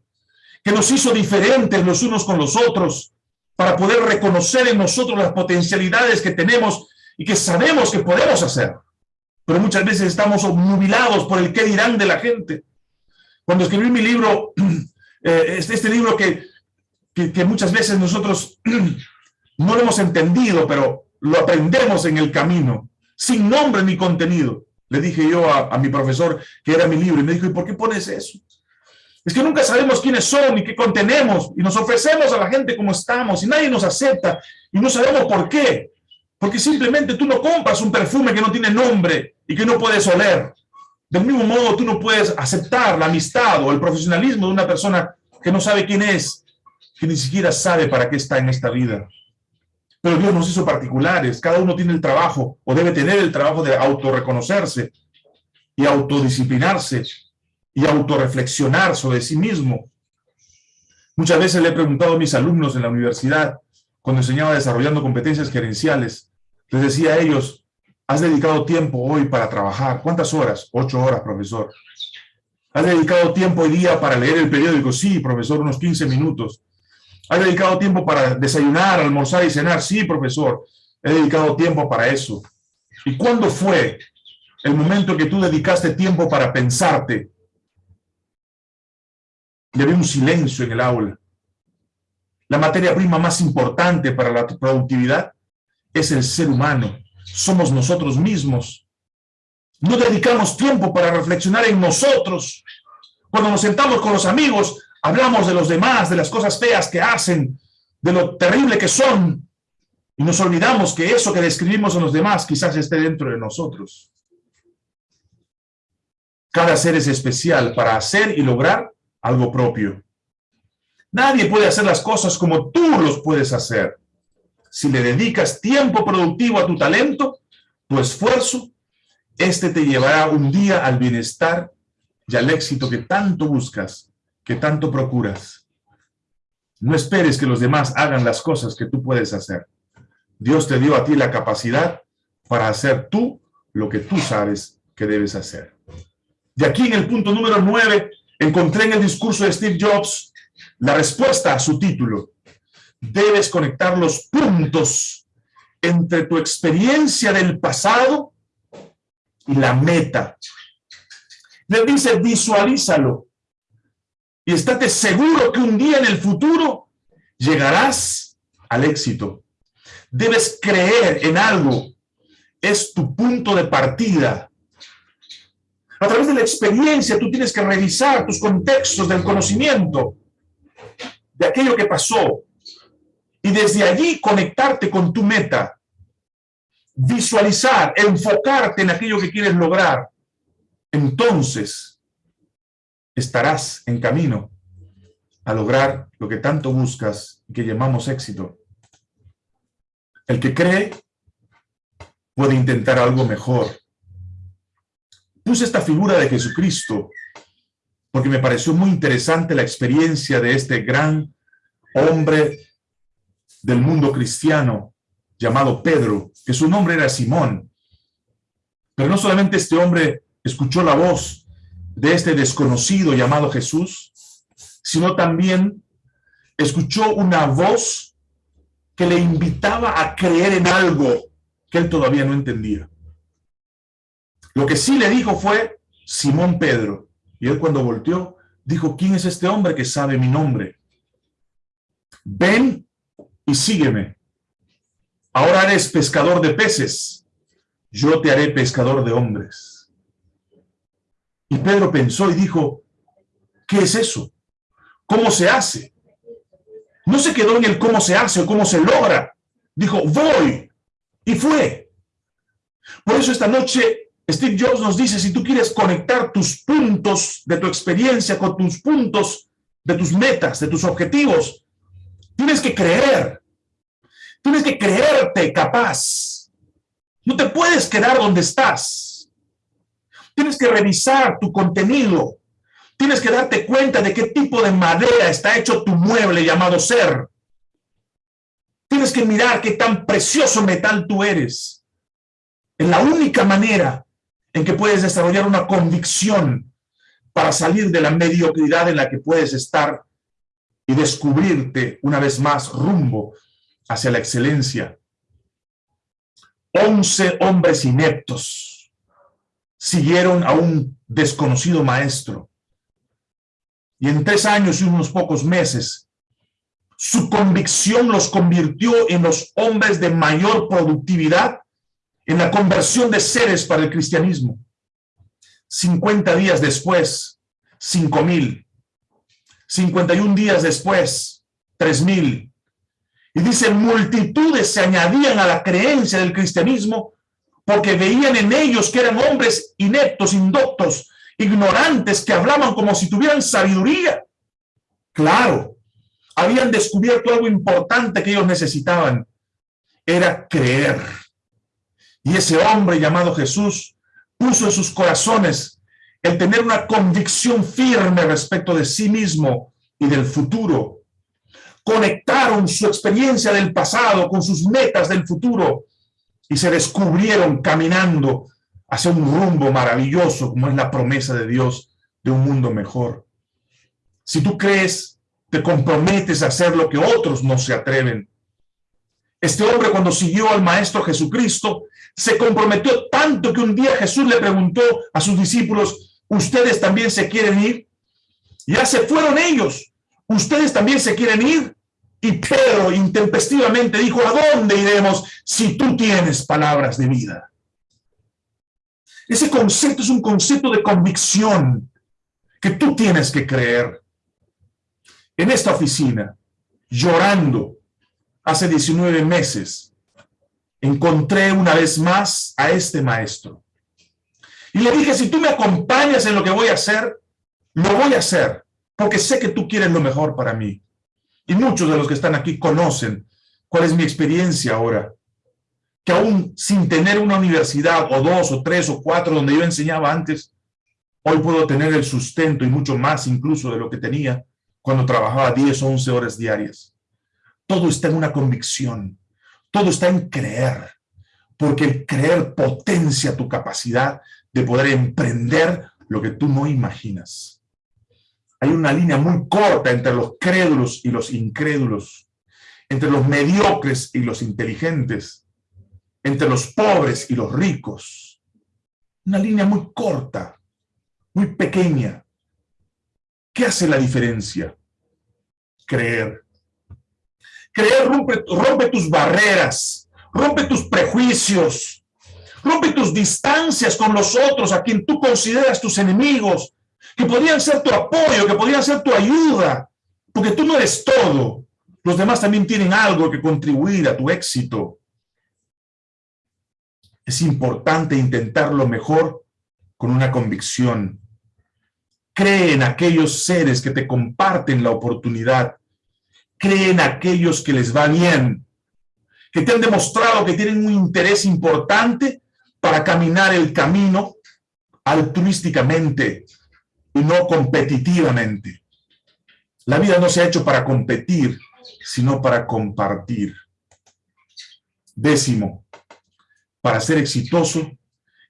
que nos hizo diferentes los unos con los otros, para poder reconocer en nosotros las potencialidades que tenemos y que sabemos que podemos hacer. Pero muchas veces estamos obnubilados por el qué dirán de la gente. Cuando escribí mi libro, eh, este, este, libro que, que, muchas veces nosotros no lo hemos entendido, pero lo aprendemos en el camino, sin nombre ni contenido. Le dije yo a, a mi profesor que era mi libro y me dijo, ¿y por qué pones eso? Es que nunca sabemos quiénes son y qué contenemos y nos ofrecemos a la gente como estamos y nadie nos acepta y no sabemos por qué. Porque simplemente tú no compras un perfume que no tiene nombre y que no puedes oler. Del mismo modo, tú no puedes aceptar la amistad o el profesionalismo de una persona que no sabe quién es, que ni siquiera sabe para qué está en esta vida. Pero Dios nos hizo particulares. Cada uno tiene el trabajo o debe tener el trabajo de autorreconocerse y autodisciplinarse y autorreflexionar sobre sí mismo. Muchas veces le he preguntado a mis alumnos en la universidad, cuando enseñaba desarrollando competencias gerenciales, les decía a ellos, ¿has dedicado tiempo hoy para trabajar? ¿Cuántas horas? Ocho horas, profesor. ¿Has dedicado tiempo hoy día para leer el periódico? Sí, profesor, unos 15 minutos. ¿Has dedicado tiempo para desayunar, almorzar y cenar? Sí, profesor, he dedicado tiempo para eso. ¿Y cuándo fue el momento que tú dedicaste tiempo para pensarte, y había un silencio en el aula. La materia prima más importante para la productividad es el ser humano. Somos nosotros mismos. No dedicamos tiempo para reflexionar en nosotros. Cuando nos sentamos con los amigos, hablamos de los demás, de las cosas feas que hacen, de lo terrible que son, y nos olvidamos que eso que describimos en los demás quizás esté dentro de nosotros. Cada ser es especial para hacer y lograr algo propio. Nadie puede hacer las cosas como tú los puedes hacer. Si le dedicas tiempo productivo a tu talento, tu esfuerzo, este te llevará un día al bienestar y al éxito que tanto buscas, que tanto procuras. No esperes que los demás hagan las cosas que tú puedes hacer. Dios te dio a ti la capacidad para hacer tú lo que tú sabes que debes hacer. De aquí en el punto número nueve, Encontré en el discurso de Steve Jobs la respuesta a su título. Debes conectar los puntos entre tu experiencia del pasado y la meta. Le dice, visualízalo. Y estate seguro que un día en el futuro llegarás al éxito. Debes creer en algo. Es tu punto de partida. A través de la experiencia tú tienes que revisar tus contextos del conocimiento de aquello que pasó y desde allí conectarte con tu meta, visualizar, enfocarte en aquello que quieres lograr. Entonces estarás en camino a lograr lo que tanto buscas y que llamamos éxito. El que cree puede intentar algo mejor. Puse esta figura de Jesucristo porque me pareció muy interesante la experiencia de este gran hombre del mundo cristiano llamado Pedro, que su nombre era Simón. Pero no solamente este hombre escuchó la voz de este desconocido llamado Jesús, sino también escuchó una voz que le invitaba a creer en algo que él todavía no entendía. Lo que sí le dijo fue Simón Pedro. Y él cuando volteó, dijo, ¿quién es este hombre que sabe mi nombre? Ven y sígueme. Ahora eres pescador de peces. Yo te haré pescador de hombres. Y Pedro pensó y dijo, ¿qué es eso? ¿Cómo se hace? No se quedó en el cómo se hace o cómo se logra. Dijo, voy. Y fue. Por eso esta noche Steve Jobs nos dice, si tú quieres conectar tus puntos de tu experiencia con tus puntos de tus metas, de tus objetivos, tienes que creer. Tienes que creerte capaz. No te puedes quedar donde estás. Tienes que revisar tu contenido, Tienes que darte cuenta de qué tipo de madera está hecho tu mueble llamado ser. Tienes que mirar qué tan precioso metal tú eres. Es la única manera en que puedes desarrollar una convicción para salir de la mediocridad en la que puedes estar y descubrirte una vez más rumbo hacia la excelencia. Once hombres ineptos siguieron a un desconocido maestro y en tres años y unos pocos meses, su convicción los convirtió en los hombres de mayor productividad en la conversión de seres para el cristianismo. 50 días después, 5 mil. 51 días después, 3 mil. Y dice, multitudes se añadían a la creencia del cristianismo porque veían en ellos que eran hombres ineptos, indoctos, ignorantes que hablaban como si tuvieran sabiduría. Claro, habían descubierto algo importante que ellos necesitaban. Era creer. Y ese hombre llamado Jesús puso en sus corazones el tener una convicción firme respecto de sí mismo y del futuro. Conectaron su experiencia del pasado con sus metas del futuro y se descubrieron caminando hacia un rumbo maravilloso como es la promesa de Dios de un mundo mejor. Si tú crees, te comprometes a hacer lo que otros no se atreven. Este hombre cuando siguió al Maestro Jesucristo, se comprometió tanto que un día Jesús le preguntó a sus discípulos, ¿ustedes también se quieren ir? Ya se fueron ellos, ¿ustedes también se quieren ir? Y Pedro intempestivamente dijo, ¿a dónde iremos si tú tienes palabras de vida? Ese concepto es un concepto de convicción que tú tienes que creer. En esta oficina, llorando, hace 19 meses, encontré una vez más a este maestro. Y le dije, si tú me acompañas en lo que voy a hacer, lo voy a hacer, porque sé que tú quieres lo mejor para mí. Y muchos de los que están aquí conocen cuál es mi experiencia ahora que aún sin tener una universidad o dos o tres o cuatro donde yo enseñaba antes, hoy puedo tener el sustento y mucho más incluso de lo que tenía cuando trabajaba 10 o 11 horas diarias. Todo está en una convicción, todo está en creer, porque el creer potencia tu capacidad de poder emprender lo que tú no imaginas. Hay una línea muy corta entre los crédulos y los incrédulos, entre los mediocres y los inteligentes, entre los pobres y los ricos. Una línea muy corta, muy pequeña. ¿Qué hace la diferencia? Creer. Creer rompe, rompe tus barreras, rompe tus prejuicios, rompe tus distancias con los otros a quien tú consideras tus enemigos, que podrían ser tu apoyo, que podrían ser tu ayuda, porque tú no eres todo. Los demás también tienen algo que contribuir a tu éxito. Es importante intentar lo mejor con una convicción. Cree en aquellos seres que te comparten la oportunidad. Cree en aquellos que les va bien, que te han demostrado que tienen un interés importante para caminar el camino altruísticamente y no competitivamente. La vida no se ha hecho para competir, sino para compartir. Décimo, para ser exitoso,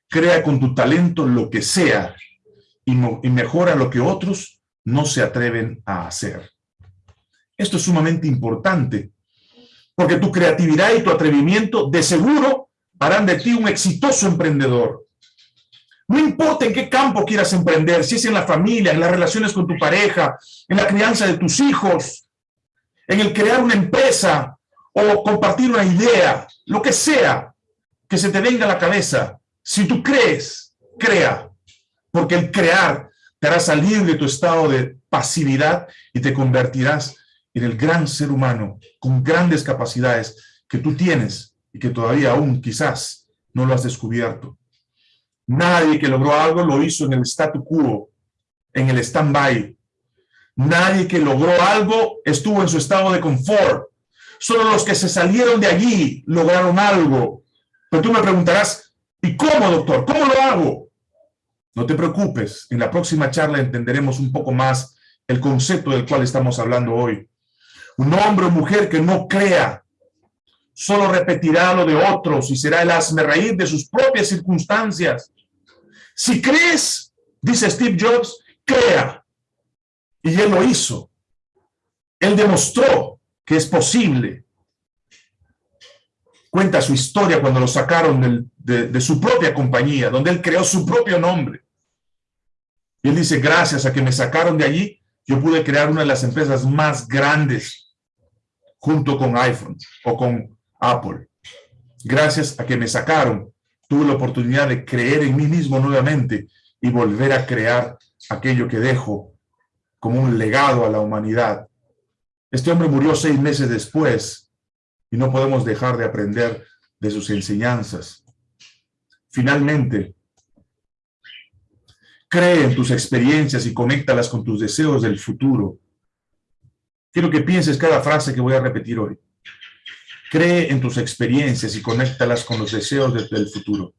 crea con tu talento lo que sea y, mejora lo que otros no se atreven a hacer. Esto es sumamente importante, porque tu creatividad y tu atrevimiento de seguro harán de ti un exitoso emprendedor. No importa en qué campo quieras emprender, si es en la familia, en las relaciones con tu pareja, en la crianza de tus hijos, en el crear una empresa o compartir una idea, lo que sea que se te venga a la cabeza. Si tú crees, crea, porque el crear te hará salir de tu estado de pasividad y te convertirás en el gran ser humano con grandes capacidades que tú tienes y que todavía aún quizás no lo has descubierto. Nadie que logró algo lo hizo en el statu quo, en el stand-by. Nadie que logró algo estuvo en su estado de confort. Solo los que se salieron de allí lograron algo. Pero tú me preguntarás, ¿y cómo, doctor? ¿Cómo lo hago? No te preocupes, en la próxima charla entenderemos un poco más el concepto del cual estamos hablando hoy. Un hombre o mujer que no crea, solo repetirá lo de otros y será el asme reír de sus propias circunstancias. Si crees, dice Steve Jobs, crea. Y él lo hizo. Él demostró que es posible. Cuenta su historia cuando lo sacaron de, su propia compañía, donde él creó su propio nombre. Y él dice, gracias a que me sacaron de allí, yo pude crear una de las empresas más grandes junto con iPhone o con Apple. Gracias a que me sacaron, tuve la oportunidad de creer en mí mismo nuevamente y volver a crear aquello que dejo como un legado a la humanidad. Este hombre murió seis meses después y no podemos dejar de aprender de sus enseñanzas. Finalmente, cree en tus experiencias y conéctalas con tus deseos del futuro. Quiero que pienses cada frase que voy a repetir hoy. Cree en tus experiencias y conéctalas con los deseos del futuro.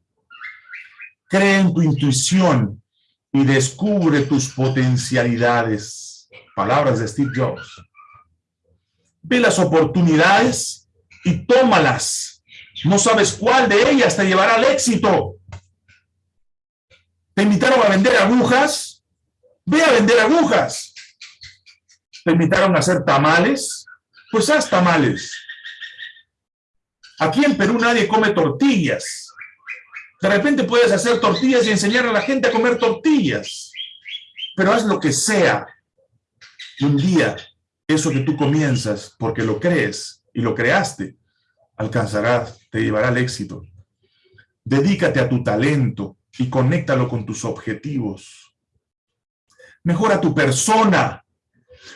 Cree en tu intuición y descubre tus potencialidades. Palabras de Steve Jobs. Ve las oportunidades y tómalas. No sabes cuál de ellas te llevará al éxito. ¿Te invitaron a vender agujas? Ve a vender agujas. ¿Te invitaron a hacer tamales? Pues haz tamales. Aquí en Perú nadie come tortillas. De repente puedes hacer tortillas y enseñar a la gente a comer tortillas. Pero haz lo que sea. un día, eso que tú comienzas, porque lo crees y lo creaste, alcanzará, te llevará al éxito. Dedícate a tu talento y conéctalo con tus objetivos. Mejora tu persona.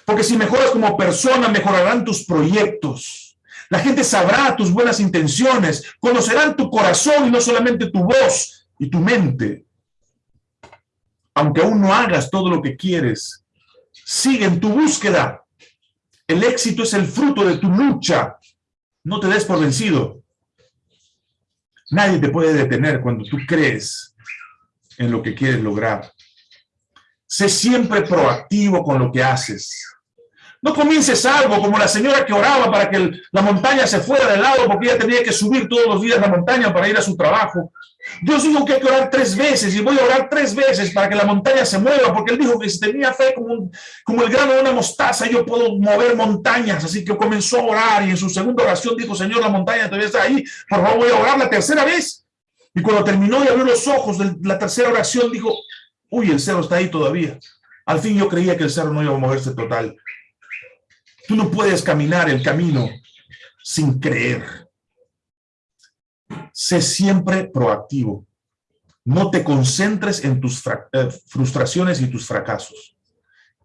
Porque si mejoras como persona, mejorarán tus proyectos. La gente sabrá tus buenas intenciones, conocerán tu corazón y no solamente tu voz y tu mente. Aunque aún no hagas todo lo que quieres, sigue en tu búsqueda. El éxito es el fruto de tu lucha. No te des por vencido. Nadie te puede detener cuando tú crees en lo que quieres lograr. Sé siempre proactivo con lo que haces. No comiences algo como la señora que oraba para que la montaña se fuera de lado porque ella tenía que subir todos los días la montaña para ir a su trabajo. Dios dijo que hay que orar tres veces y voy a orar tres veces para que la montaña se mueva porque él dijo que si tenía fe como, como el grano de una mostaza yo puedo mover montañas. Así que comenzó a orar y en su segunda oración dijo, Señor, la montaña todavía está ahí. Por favor, voy a orar la tercera vez Y cuando terminó y abrió los ojos de la tercera oración, dijo, uy, el cerro está ahí todavía. Al fin yo creía que el cerro no iba a moverse total. Tú no puedes caminar el camino sin creer. Sé siempre proactivo. No te concentres en tus eh, frustraciones y tus fracasos.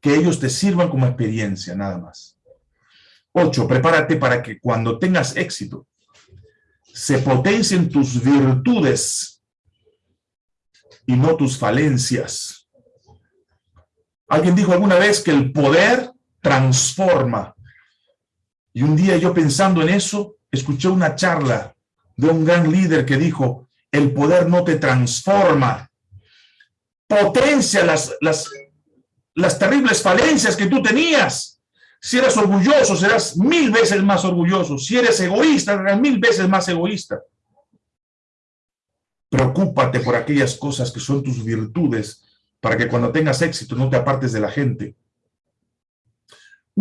Que ellos te sirvan como experiencia, nada más. Ocho, prepárate para que cuando tengas éxito, se potencien tus virtudes y no tus falencias. Alguien dijo alguna vez que el poder transforma. Y un día yo pensando en eso, escuché una charla de un gran líder que dijo, el poder no te transforma, potencia las, las, las terribles falencias que tú tenías. Si eres orgulloso, serás mil veces más orgulloso. Si eres egoísta, serás mil veces más egoísta. Preocúpate por aquellas cosas que son tus virtudes para que cuando tengas éxito no te apartes de la gente.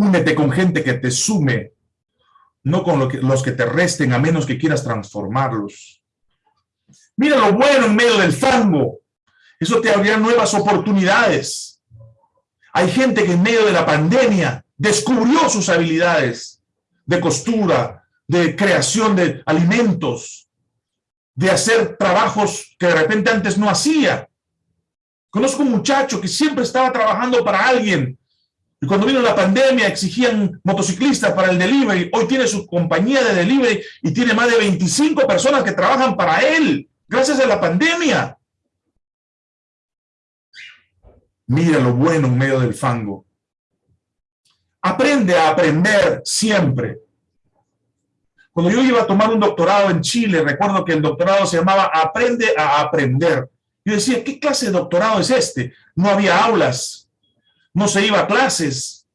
Únete con gente que te sume, no con los que te resten a menos que quieras transformarlos. Mira lo bueno en medio del fango. Eso te abrirá nuevas oportunidades. Hay gente que en medio de la pandemia descubrió sus habilidades de costura, de creación de alimentos, de hacer trabajos que de repente antes no hacía. Conozco un muchacho que siempre estaba trabajando para alguien y cuando vino la pandemia exigían motociclistas para el delivery. Hoy tiene su compañía de delivery y tiene más de 25 personas que trabajan para él gracias a la pandemia. Mira lo bueno en medio del fango. Aprende a aprender siempre. Cuando yo iba a tomar un doctorado en Chile, recuerdo que el doctorado se llamaba Aprende a Aprender. Yo decía, ¿qué clase de doctorado es este? No había aulas, no se iba a clases,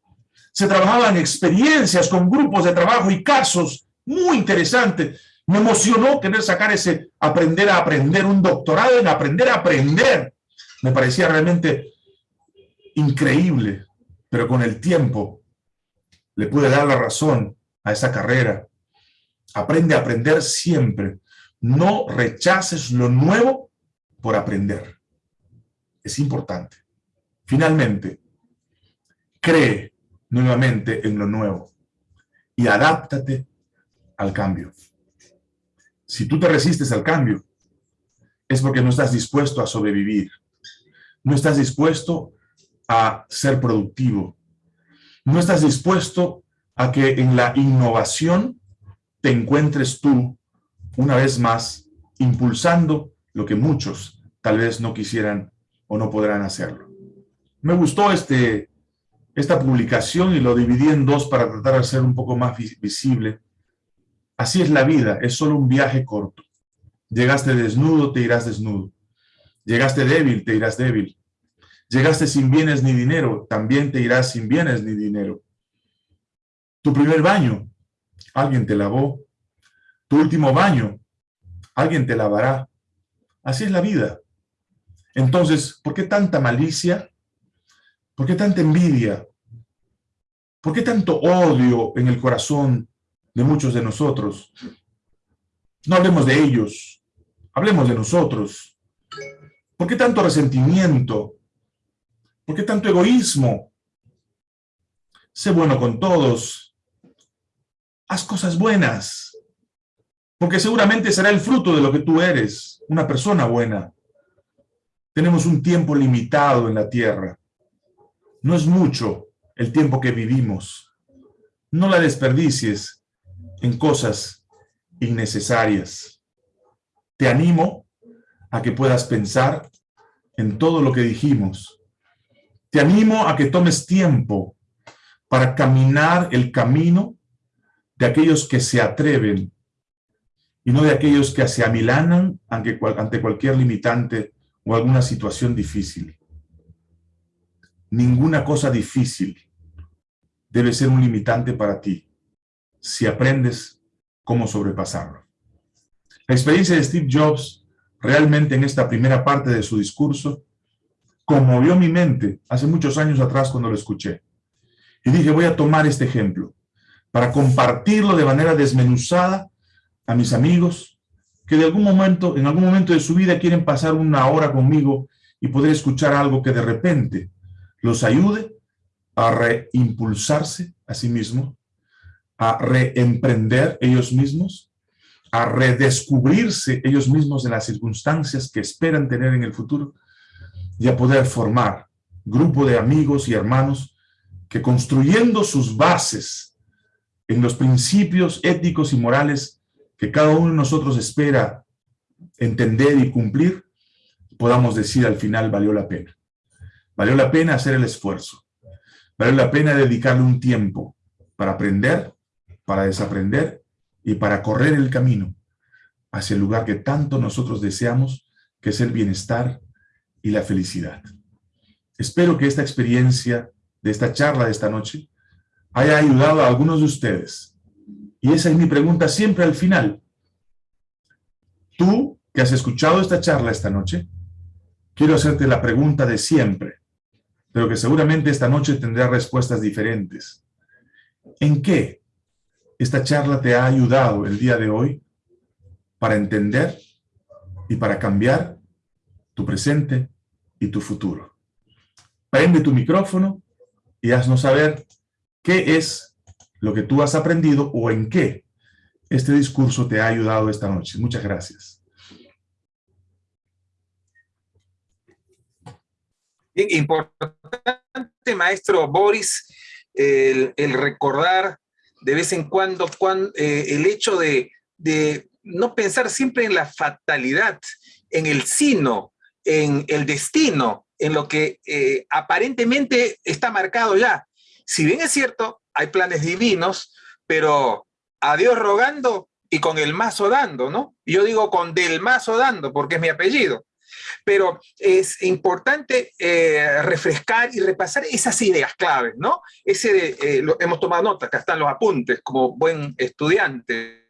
se trabajaban experiencias con grupos de trabajo y casos muy interesantes. Me emocionó querer sacar ese aprender a aprender, un doctorado en aprender a aprender. Me parecía realmente increíble, pero con el tiempo le pude dar la razón a esa carrera. Aprende a aprender siempre. No rechaces lo nuevo por aprender. Es importante. Finalmente, cree nuevamente en lo nuevo y adáptate al cambio. Si tú te resistes al cambio, es porque no estás dispuesto a sobrevivir. No estás dispuesto a ser productivo no estás dispuesto a que en la innovación te encuentres tú, una vez más, impulsando lo que muchos tal vez no quisieran o no podrán hacerlo. Me gustó este, esta publicación y lo dividí en dos para tratar de hacer un poco más visible. Así es la vida, es solo un viaje corto. Llegaste desnudo, te irás desnudo. Llegaste débil, te irás débil. Llegaste sin bienes ni dinero, también te irás sin bienes ni dinero. Tu primer baño, alguien te lavó. Tu último baño, alguien te lavará. Así es la vida. Entonces, ¿por qué tanta malicia? ¿Por qué tanta envidia? ¿Por qué tanto odio en el corazón de muchos de nosotros? No hablemos de ellos, hablemos de nosotros. ¿Por qué tanto resentimiento? ¿Por qué tanto egoísmo? Sé bueno con todos. Haz cosas buenas. Porque seguramente será el fruto de lo que tú eres, una persona buena. Tenemos un tiempo limitado en la tierra. No es mucho el tiempo que vivimos. No la desperdicies en cosas innecesarias. Te animo a que puedas pensar en todo lo que dijimos te animo a que tomes tiempo para caminar el camino de aquellos que se atreven y no de aquellos que se amilanan ante, cualquier limitante o alguna situación difícil. Ninguna cosa difícil debe ser un limitante para ti si aprendes cómo sobrepasarlo. La experiencia de Steve Jobs realmente en esta primera parte de su discurso conmovió mi mente hace muchos años atrás cuando lo escuché. Y dije, voy a tomar este ejemplo para compartirlo de manera desmenuzada a mis amigos, que de algún momento, en algún momento de su vida quieren pasar una hora conmigo y poder escuchar algo que de repente los ayude a reimpulsarse a sí mismos, a reemprender ellos mismos, a redescubrirse ellos mismos en las circunstancias que esperan tener en el futuro y a poder formar grupo de amigos y hermanos que construyendo sus bases en los principios éticos y morales que cada uno de nosotros espera entender y cumplir, podamos decir al final valió la pena. Valió la pena hacer el esfuerzo. Valió la pena dedicarle un tiempo para aprender, para desaprender y para correr el camino hacia el lugar que tanto nosotros deseamos, que es el bienestar y la felicidad. Espero que esta experiencia de esta charla de esta noche haya ayudado a algunos de ustedes. Y esa es mi pregunta siempre al final. Tú que has escuchado esta charla esta noche, quiero hacerte la pregunta de siempre, pero que seguramente esta noche tendrá respuestas diferentes. ¿En qué esta charla te ha ayudado el día de hoy para entender y para cambiar tu presente y tu futuro? Prende tu micrófono y haznos saber qué es lo que tú has aprendido o en qué este discurso te ha ayudado esta noche. Muchas gracias. Importante, maestro Boris, el, recordar de vez en cuando, eh, el hecho de, no pensar siempre en la fatalidad, en el sino, en el destino, en lo que eh, aparentemente está marcado ya. Si bien es cierto, hay planes divinos, pero a Dios rogando y con el mazo dando, ¿no? Yo digo con del mazo dando, porque es mi apellido. Pero es importante eh, refrescar y repasar esas ideas claves, ¿no? Ese eh, hemos tomado nota, acá están los apuntes, como buen estudiante.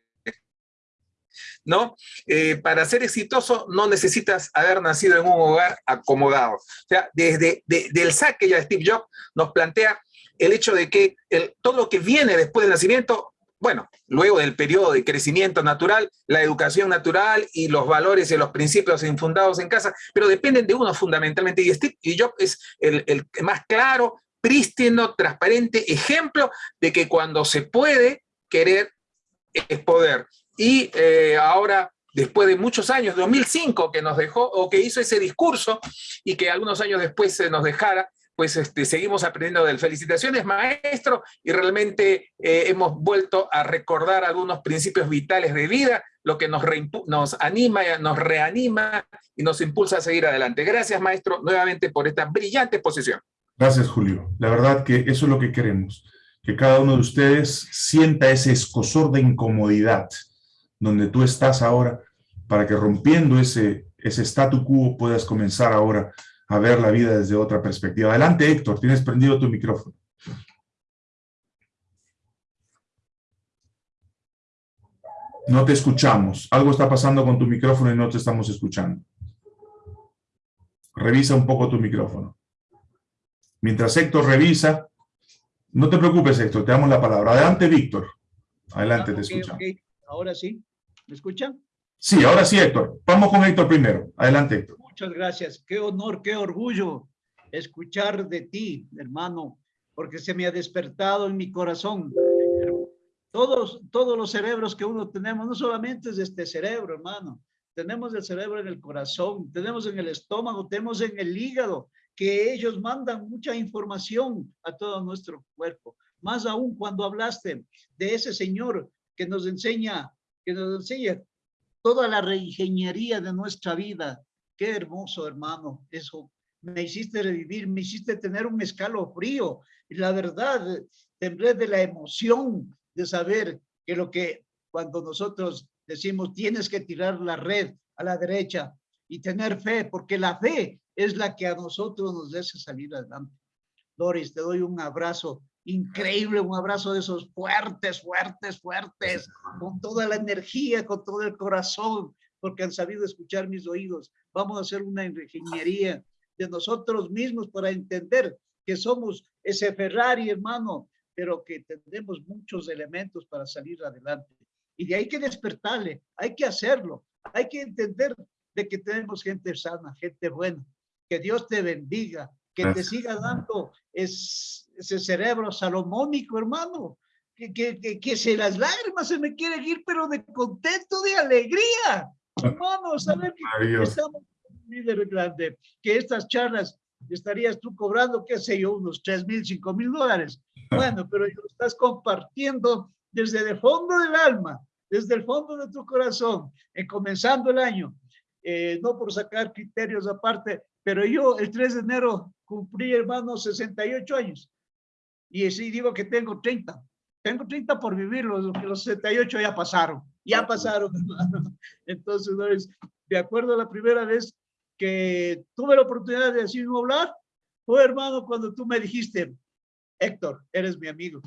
¿no? Eh, para ser exitoso no necesitas haber nacido en un hogar acomodado. O sea, desde el saque ya de Steve Jobs nos plantea el hecho de que todo lo que viene después del nacimiento bueno, luego del periodo de crecimiento natural, la educación natural y los valores y los principios infundados en casa, pero dependen de uno fundamentalmente. Y Steve Jobs es el, más claro, prístino, transparente ejemplo de que cuando se puede querer es poder. Y eh, ahora, después de muchos años, 2005, que nos dejó, o que hizo ese discurso, y que algunos años después se nos dejara, pues este, seguimos aprendiendo de. Felicitaciones, maestro, y realmente eh, hemos vuelto a recordar algunos principios vitales de vida, lo que nos, nos anima, nos reanima y nos impulsa a seguir adelante. Gracias, maestro, nuevamente por esta brillante exposición. Gracias, Julio. La verdad que eso es lo que queremos, que cada uno de ustedes sienta ese escosor de incomodidad donde tú estás ahora, para que rompiendo ese, ese statu quo puedas comenzar ahora a ver la vida desde otra perspectiva. Adelante, Héctor, tienes prendido tu micrófono. No te escuchamos. Algo está pasando con tu micrófono y no te estamos escuchando. Revisa un poco tu micrófono. Mientras Héctor revisa, no te preocupes, Héctor, te damos la palabra. Adelante, Víctor. Adelante, te escuchamos. Ahora sí. ¿Me escuchan? Sí, ahora sí, Héctor. Vamos con Héctor primero. Adelante, Héctor. Muchas gracias. Qué honor, qué orgullo escuchar de ti, hermano, porque se me ha despertado en mi corazón. Todos, todos los cerebros que uno tenemos, no solamente es este cerebro, hermano. Tenemos el cerebro en el corazón, tenemos en el estómago, tenemos en el hígado, que ellos mandan mucha información a todo nuestro cuerpo. Más aún cuando hablaste de ese señor que nos enseña, que nos enseña toda la reingeniería de nuestra vida, Qué hermoso, hermano, eso. Me hiciste revivir, me hiciste tener un escalofrío. Y la verdad, temblé de la emoción de saber que lo que cuando nosotros decimos tienes que tirar la red a la derecha y tener fe, porque la fe es la que a nosotros nos hace salir adelante. Doris, te doy un abrazo increíble, un abrazo de esos fuertes, fuertes, fuertes, con toda la energía, con todo el corazón, porque han sabido escuchar mis oídos. Vamos a hacer una ingeniería de nosotros mismos para entender que somos ese Ferrari, hermano, pero que tenemos muchos elementos para salir adelante. Y de ahí que despertarle, hay que hacerlo, hay que entender de que tenemos gente sana, gente buena. Que Dios te bendiga, que te siga dando ese cerebro salomónico, hermano. Que, que, que, se las lágrimas se me quieren ir, pero de contento, de alegría. Hermano, saber que estamos un líder grande, que estas charlas estarías tú cobrando, qué sé yo, unos 3 mil, 5 mil dólares. Bueno, pero lo estás compartiendo desde el fondo del alma, desde el fondo de tu corazón, en comenzando el año. Eh, no por sacar criterios aparte, pero yo el 3 de enero cumplí, hermano, 68 años. Y sí digo que tengo 30. Tengo 30 por vivir, los, los 68 ya pasaron, ya pasaron, hermano. Entonces, de acuerdo a la primera vez que tuve la oportunidad de decir hablar, fue, hermano, cuando tú me dijiste, Héctor, eres mi amigo.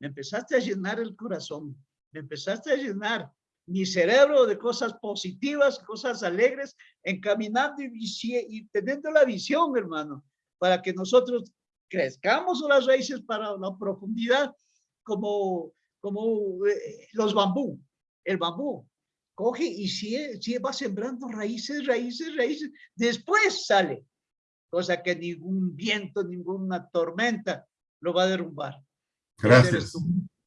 Me empezaste a llenar el corazón, me empezaste a llenar mi cerebro de cosas positivas, cosas alegres, encaminando y, y teniendo la visión, hermano, para que nosotros crezcamos las raíces para la profundidad como, como eh, los bambú, el bambú. Coge y si, si va sembrando raíces, raíces, raíces, después sale, cosa que ningún viento, ninguna tormenta lo va a derrumbar. Gracias.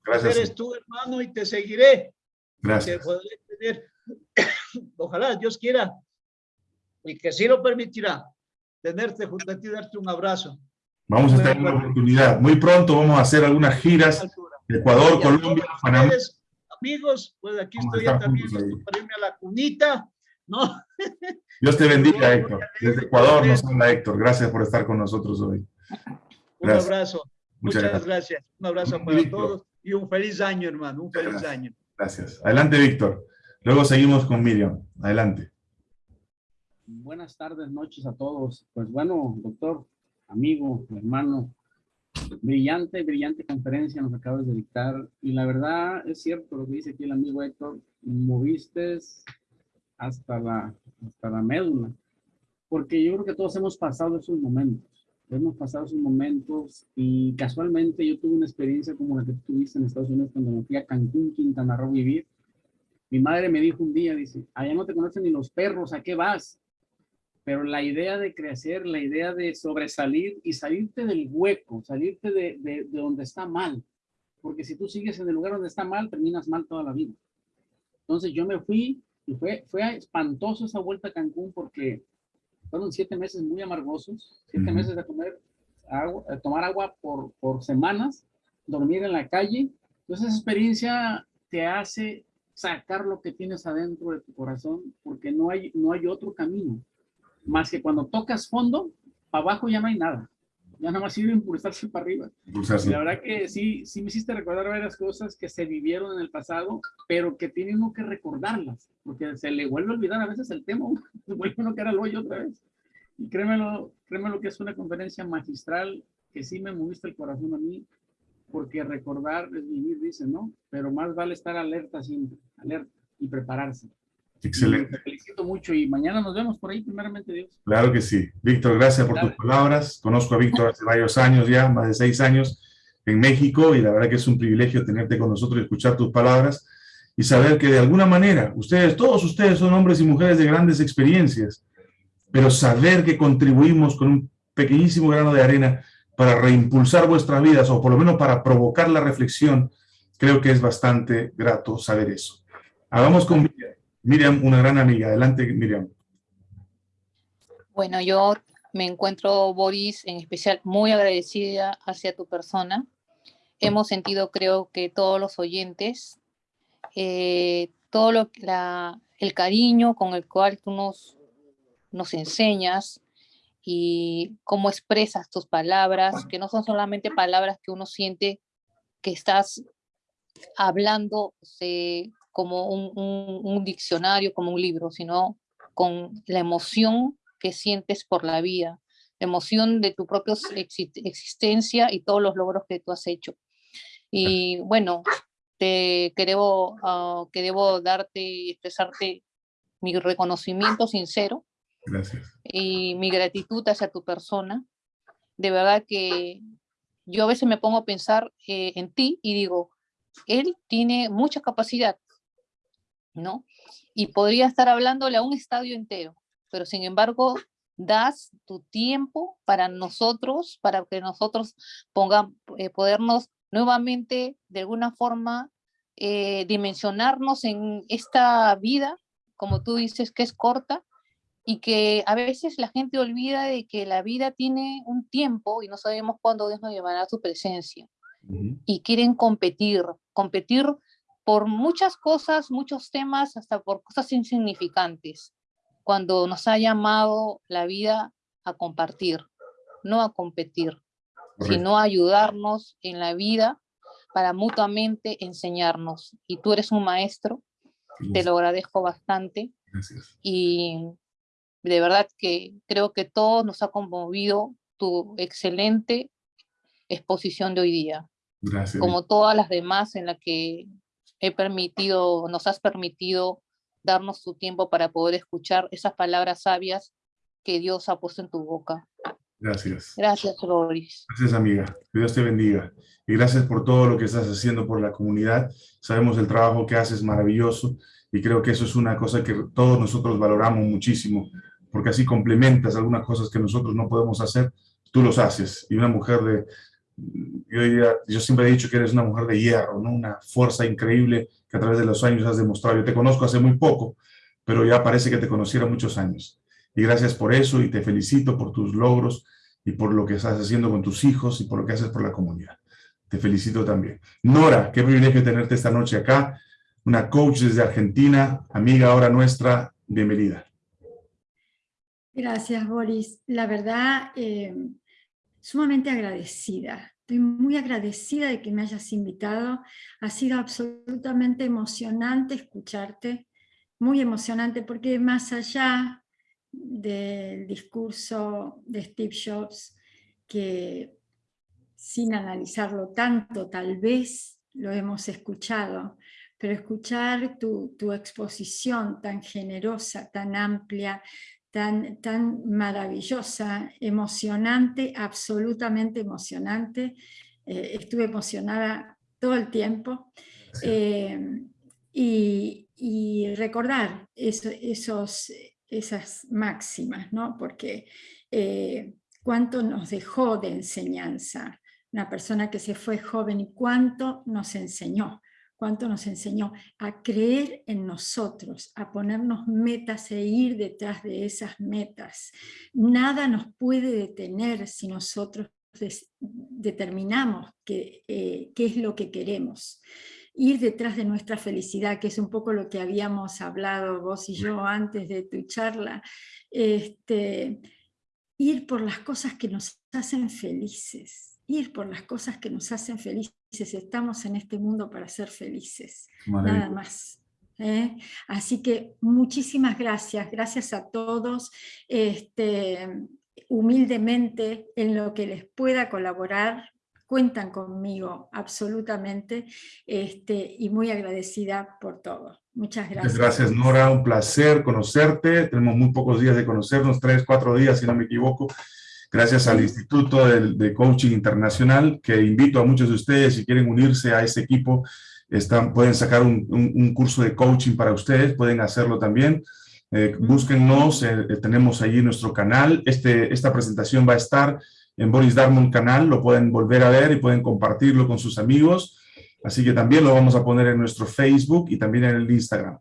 Gracias. Eres tú, hermano, y te seguiré. Gracias. ojalá Dios quiera y que sí lo permitirá tenerte junto a ti, darte un abrazo. Vamos a tener una oportunidad. Muy pronto vamos a hacer algunas giras de Ecuador, Colombia, Panamá. Amigos, pues aquí estoy ya también para irme a la cunita, ¿no? Dios te bendiga, Héctor. Desde Ecuador nos habla Héctor. Gracias por estar con nosotros hoy. Un abrazo. Muchas, gracias. Un abrazo para todos y un feliz año, hermano. Un feliz año. Gracias. Adelante, Víctor. Luego seguimos con Miriam. Adelante. Buenas tardes, noches a todos. Pues bueno, doctor, amigo, hermano, brillante, brillante conferencia nos acabas de dictar. Y la verdad es cierto lo que dice aquí el amigo Héctor, moviste hasta la, hasta la médula. Porque yo creo que todos hemos pasado esos momentos. Hemos pasado esos momentos y casualmente yo tuve una experiencia como la que tuviste en Estados Unidos cuando me fui a Cancún, Quintana Roo vivir. Mi madre me dijo un día, dice, allá no te conocen ni los perros, ¿a qué vas? Pero la idea de crecer, la idea de sobresalir y salirte del hueco, salirte de, de, de donde está mal. Porque si tú sigues en el lugar donde está mal, terminas mal toda la vida. Entonces yo me fui y fue, fue espantoso esa vuelta a Cancún porque fueron siete meses muy amargosos, siete meses de comer agua, de tomar agua por, por semanas, dormir en la calle. Entonces esa experiencia te hace sacar lo que tienes adentro de tu corazón, porque no hay, no hay otro camino. Más que cuando tocas fondo, para abajo ya no hay nada. Ya nada más sirve impulsarse para arriba. La verdad que sí, sí me hiciste recordar varias cosas que se vivieron en el pasado, pero que tiene uno que recordarlas, porque se le vuelve a olvidar a veces el tema, se vuelve uno que era el hoyo otra vez. Y créemelo, créemelo que es una conferencia magistral que sí me moviste el corazón a mí, porque recordar es vivir, dice, ¿no? Pero más vale estar alerta siempre, alerta y prepararse. Excelente. te felicito mucho y mañana nos vemos por ahí, primeramente Dios. Claro que sí. Víctor, gracias por tus palabras. Conozco a Víctor hace varios años ya, más de seis años en México y la verdad que es un privilegio tenerte con nosotros y escuchar tus palabras y saber que de alguna manera ustedes, todos ustedes son hombres y mujeres de grandes experiencias, pero saber que contribuimos con un pequeñísimo grano de arena para reimpulsar vuestras vidas o por lo menos para provocar la reflexión, creo que es bastante grato saber eso. Hagamos con Miriam, una gran amiga. Adelante, Miriam. Bueno, yo me encuentro, Boris, en especial muy agradecida hacia tu persona. Hemos sentido, creo que todos los oyentes, eh, todo lo, el cariño con el cual tú nos, nos enseñas y cómo expresas tus palabras, que no son solamente palabras que uno siente que estás hablando como un, diccionario, como un libro, sino con la emoción que sientes por la vida, la emoción de tu propia existencia y todos los logros que tú has hecho. Y bueno, te, que, debo, ah, que debo darte y expresarte mi reconocimiento sincero Gracias. y mi gratitud hacia tu persona. De verdad que yo a veces me pongo a pensar eh, en ti y digo, él tiene mucha capacidad, ¿no? Y podría estar hablándole a un estadio entero, pero sin embargo das tu tiempo para nosotros, para que nosotros pongamos, eh, podernos nuevamente de alguna forma eh, dimensionarnos en esta vida, como tú dices, que es corta, y que a veces la gente olvida de que la vida tiene un tiempo y no sabemos cuándo Dios nos llevará a su presencia. Y quieren competir, competir por muchas cosas, muchos temas, hasta por cosas insignificantes, cuando nos ha llamado la vida a compartir, no a competir, sino a ayudarnos en la vida para mutuamente enseñarnos. Y tú eres un maestro, te lo agradezco bastante. Gracias. Y de verdad que creo que todo nos ha conmovido tu excelente exposición de hoy día. Gracias. Como todas las demás en las que he permitido, nos has permitido darnos tu tiempo para poder escuchar esas palabras sabias que Dios ha puesto en tu boca. Gracias. Gracias, Boris. Gracias, amiga. Que Dios te bendiga. Y gracias por todo lo que estás haciendo por la comunidad. Sabemos el trabajo que haces maravilloso y creo que eso es una cosa que todos nosotros valoramos muchísimo, porque así complementas algunas cosas que nosotros no podemos hacer, tú los haces. Y una mujer de, yo, yo siempre he dicho que eres una mujer de hierro, ¿no? una fuerza increíble que a través de los años has demostrado. Yo te conozco hace muy poco, pero ya parece que te conociera muchos años. Y gracias por eso y te felicito por tus logros y por lo que estás haciendo con tus hijos y por lo que haces por la comunidad. Te felicito también. Nora, qué privilegio tenerte esta noche acá. Una coach desde Argentina, amiga ahora nuestra, bienvenida. Gracias, Boris. La verdad, eh, sumamente agradecida. Estoy muy agradecida de que me hayas invitado. Ha sido absolutamente emocionante escucharte, muy emocionante, porque más allá del discurso de Steve Jobs, que sin analizarlo tanto, tal vez lo hemos escuchado, pero escuchar tu, tu exposición tan generosa, tan amplia, tan, tan maravillosa, emocionante, absolutamente emocionante. Eh, estuve emocionada todo el tiempo. Eh, y, recordar esos, esas máximas, ¿no? porque eh, cuánto nos dejó de enseñanza una persona que se fue joven y cuánto nos enseñó cuánto nos enseñó a creer en nosotros, a ponernos metas e ir detrás de esas metas. Nada nos puede detener si nosotros determinamos qué, eh, qué es lo que queremos. Ir detrás de nuestra felicidad, que es un poco lo que habíamos hablado vos y yo antes de tu charla. Este, ir por las cosas que nos hacen felices ir por las cosas que nos hacen felices. Estamos en este mundo para ser felices, nada más. ¿eh? Así que muchísimas gracias, gracias a todos. Este, humildemente, en lo que les pueda colaborar, cuentan conmigo absolutamente este, y muy agradecida por todo. Muchas gracias. Muchas gracias Nora, un placer conocerte. Tenemos muy pocos días de conocernos, tres, cuatro días si no me equivoco gracias al Instituto de, Coaching Internacional, que invito a muchos de ustedes, si quieren unirse a ese equipo, están, pueden sacar un, curso de coaching para ustedes, pueden hacerlo también. Eh, búsquennos, eh, eh, tenemos allí nuestro canal. Este, esta presentación va a estar en Boris Darmon canal, lo pueden volver a ver y pueden compartirlo con sus amigos. Así que también lo vamos a poner en nuestro Facebook y también en el Instagram.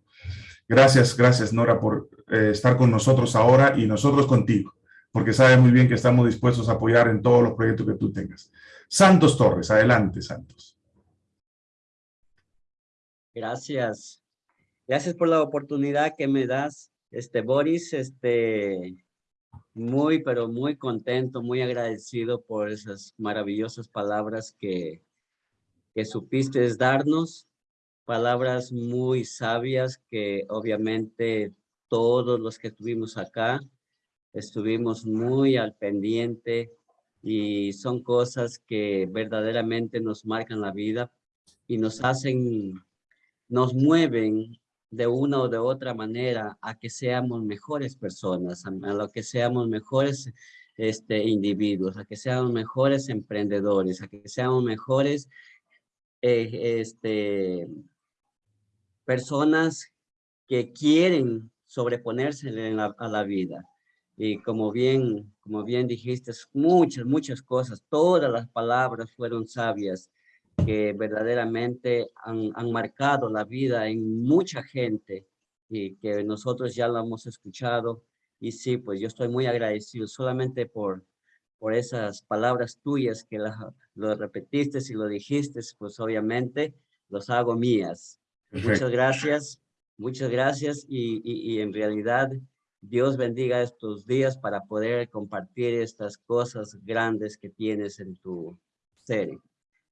Gracias, gracias Nora por estar con nosotros ahora y nosotros contigo porque sabe muy bien que estamos dispuestos a apoyar en todos los proyectos que tú tengas. Santos Torres, adelante, Santos. Gracias. Gracias por la oportunidad que me das, este Boris, este, muy, pero muy contento, muy agradecido por esas maravillosas palabras que, que supiste darnos, palabras muy sabias que obviamente todos los que estuvimos acá estuvimos muy al pendiente y son cosas que verdaderamente nos marcan la vida y nos hacen, nos mueven de una o de otra manera a que seamos mejores personas, a, lo que seamos mejores este, individuos, a que seamos mejores emprendedores, a que seamos mejores eh, este, personas que quieren sobreponerse a la vida. Y como bien, como bien dijiste, muchas, muchas cosas, todas las palabras fueron sabias que verdaderamente han, han marcado la vida en mucha gente y que nosotros ya lo hemos escuchado. Y sí, pues yo estoy muy agradecido solamente por, por esas palabras tuyas que lo repetiste y lo dijiste, pues obviamente los hago mías. Muchas gracias, muchas gracias y, y, en realidad Dios bendiga estos días para poder compartir estas cosas grandes que tienes en tu serie.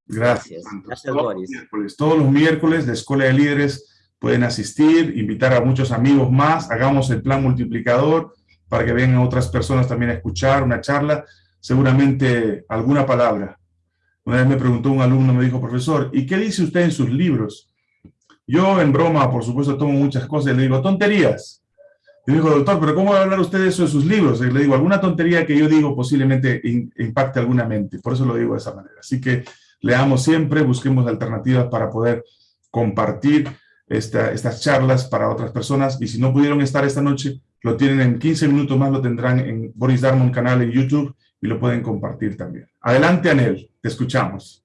Gracias. Gracias, Boris. Todos los miércoles de Escuela de Líderes pueden asistir, invitar a muchos amigos más, hagamos el plan multiplicador para que vengan otras personas también a escuchar una charla, seguramente alguna palabra. Una vez me preguntó un alumno, me dijo, profesor, ¿y qué dice usted en sus libros? Yo en broma, por supuesto, tomo muchas cosas y le digo, tonterías. Y me dijo, doctor, ¿pero cómo va a hablar usted de eso en sus libros? Le digo, alguna tontería que yo digo posiblemente impacte alguna mente. Por eso lo digo de esa manera. Así que leamos siempre, busquemos alternativas para poder compartir estas charlas para otras personas. Y si no pudieron estar esta noche, lo tienen en 15 minutos más, lo tendrán en Boris Darmon canal en YouTube y lo pueden compartir también. Adelante, Anel, te escuchamos.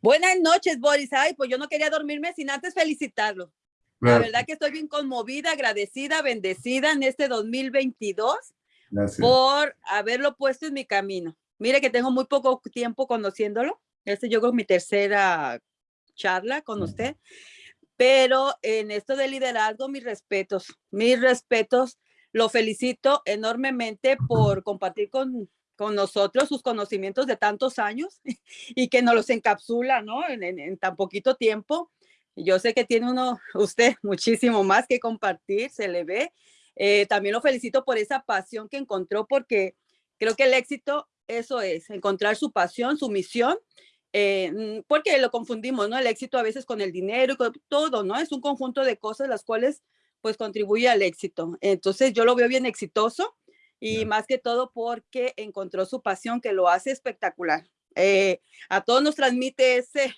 Buenas noches, Boris. Ay, pues yo no quería dormirme sin antes felicitarlo. La verdad que estoy bien conmovida, agradecida, bendecida en este 2022 por haberlo puesto en mi camino. Mire que tengo muy poco tiempo conociéndolo. Este yo con mi tercera charla con usted. Pero en esto de liderazgo, mis respetos, mis respetos. Lo felicito enormemente por compartir con, con nosotros sus conocimientos de tantos años y que nos los encapsula, ¿no? En, en, tan poquito tiempo. Yo sé que tiene uno, usted, muchísimo más que compartir, se le ve. Eh, también lo felicito por esa pasión que encontró, porque creo que el éxito, eso es, encontrar su pasión, su misión eh, mm, porque lo confundimos, ¿no? El éxito a veces con el dinero y con todo, ¿no? Es un conjunto de cosas las cuales pues contribuye al éxito. Entonces yo lo veo bien exitoso y más que todo porque encontró su pasión que lo hace espectacular. Eh, a todos nos transmite ese,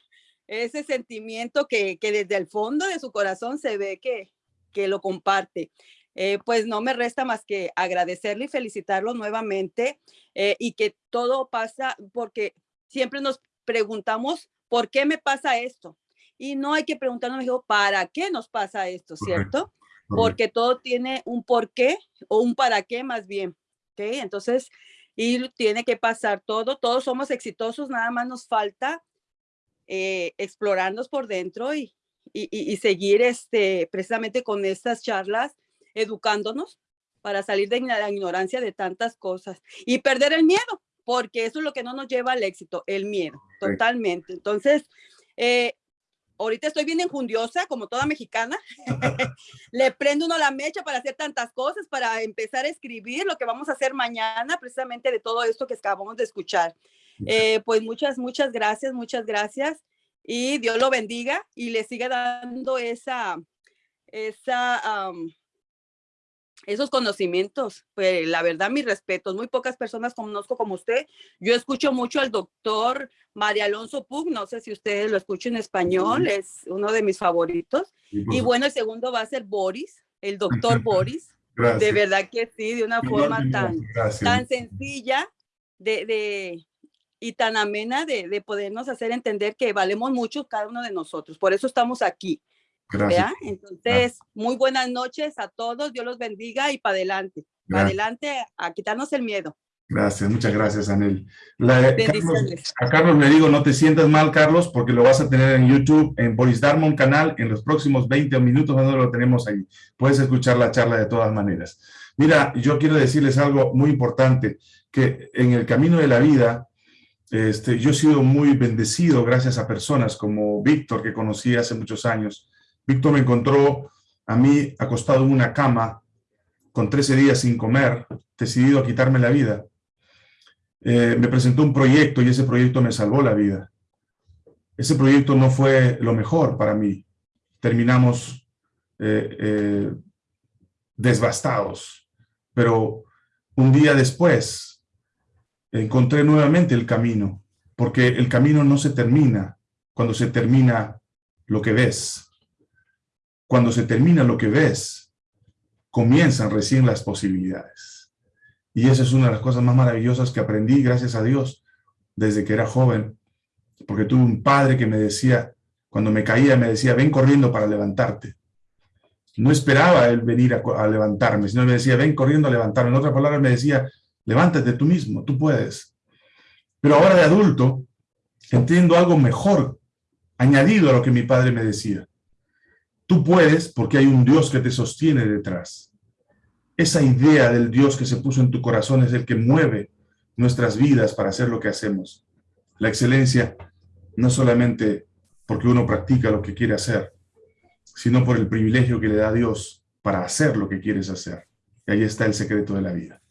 ese sentimiento que, que, desde el fondo de su corazón se ve que, que lo comparte. Eh, pues no me resta más que agradecerle y felicitarlo nuevamente y que todo pasa porque siempre nos preguntamos, ¿por qué me pasa esto? Y no hay que preguntarnos, ¿para qué nos pasa esto? ¿Cierto? Porque todo tiene un por qué o un para qué más bien. ¿Ok? Entonces, y tiene que pasar todo. Todos somos exitosos, nada más nos falta eh, explorarnos por dentro y, y, y, seguir este, precisamente con estas charlas, educándonos para salir de la ignorancia de tantas cosas y perder el miedo, porque eso es lo que no nos lleva al éxito, el miedo, totalmente. Entonces, eh, ahorita estoy bien enjundiosa, como toda mexicana. Le prendo uno la mecha para hacer tantas cosas, para empezar a escribir lo que vamos a hacer mañana, precisamente de todo esto que acabamos de escuchar. Eh, pues muchas, muchas gracias, muchas gracias. Y Dios lo bendiga y le siga dando esa, esa, esos conocimientos. Pues la verdad, mis respetos. Muy pocas personas conozco como usted. Yo escucho mucho al doctor María Alonso Pug, no sé si ustedes lo escuchan en español, es uno de mis favoritos. Y bueno, el segundo va a ser Boris, el doctor Boris. De verdad que sí, de una forma tan, tan sencilla de, de, y tan amena de, de podernos hacer entender que valemos mucho cada uno de nosotros. Por eso estamos aquí. Gracias. Entonces, muy buenas noches a todos, Dios los bendiga y para adelante, para adelante a quitarnos el miedo. Gracias, muchas gracias, Anel. a Carlos le digo, no te sientas mal, Carlos, porque lo vas a tener en YouTube, en Boris Darmon canal, en los próximos 20 minutos, cuando lo tenemos ahí. Puedes escuchar la charla de todas maneras. Mira, yo quiero decirles algo muy importante, que en el camino de la vida, este, yo he sido muy bendecido gracias a personas como Víctor, que conocí hace muchos años, Víctor me encontró a mí acostado en una cama con 13 días sin comer, decidido a quitarme la vida. Eh, me presentó un proyecto y ese proyecto me salvó la vida. Ese proyecto no fue lo mejor para mí. Terminamos eh, eh. Pero un día después encontré nuevamente el camino, porque el camino no se termina cuando se termina lo que ves cuando se termina lo que ves, comienzan recién las posibilidades. Y esa es una de las cosas más maravillosas que aprendí, gracias a Dios, desde que era joven, porque tuve un padre que me decía, cuando me caía, me decía, ven corriendo para levantarte. No esperaba él venir a, levantarme, sino me decía, ven corriendo a levantarme. En otras palabras, me decía, levántate tú mismo, tú puedes. Pero ahora de adulto, entiendo algo mejor, añadido a lo que mi padre me decía. Tú puedes porque hay un Dios que te sostiene detrás. Esa idea del Dios que se puso en tu corazón es el que mueve nuestras vidas para hacer lo que hacemos. La excelencia no solamente porque uno practica lo que quiere hacer, sino por el privilegio que le da Dios para hacer lo que quieres hacer. Y ahí está el secreto de la vida.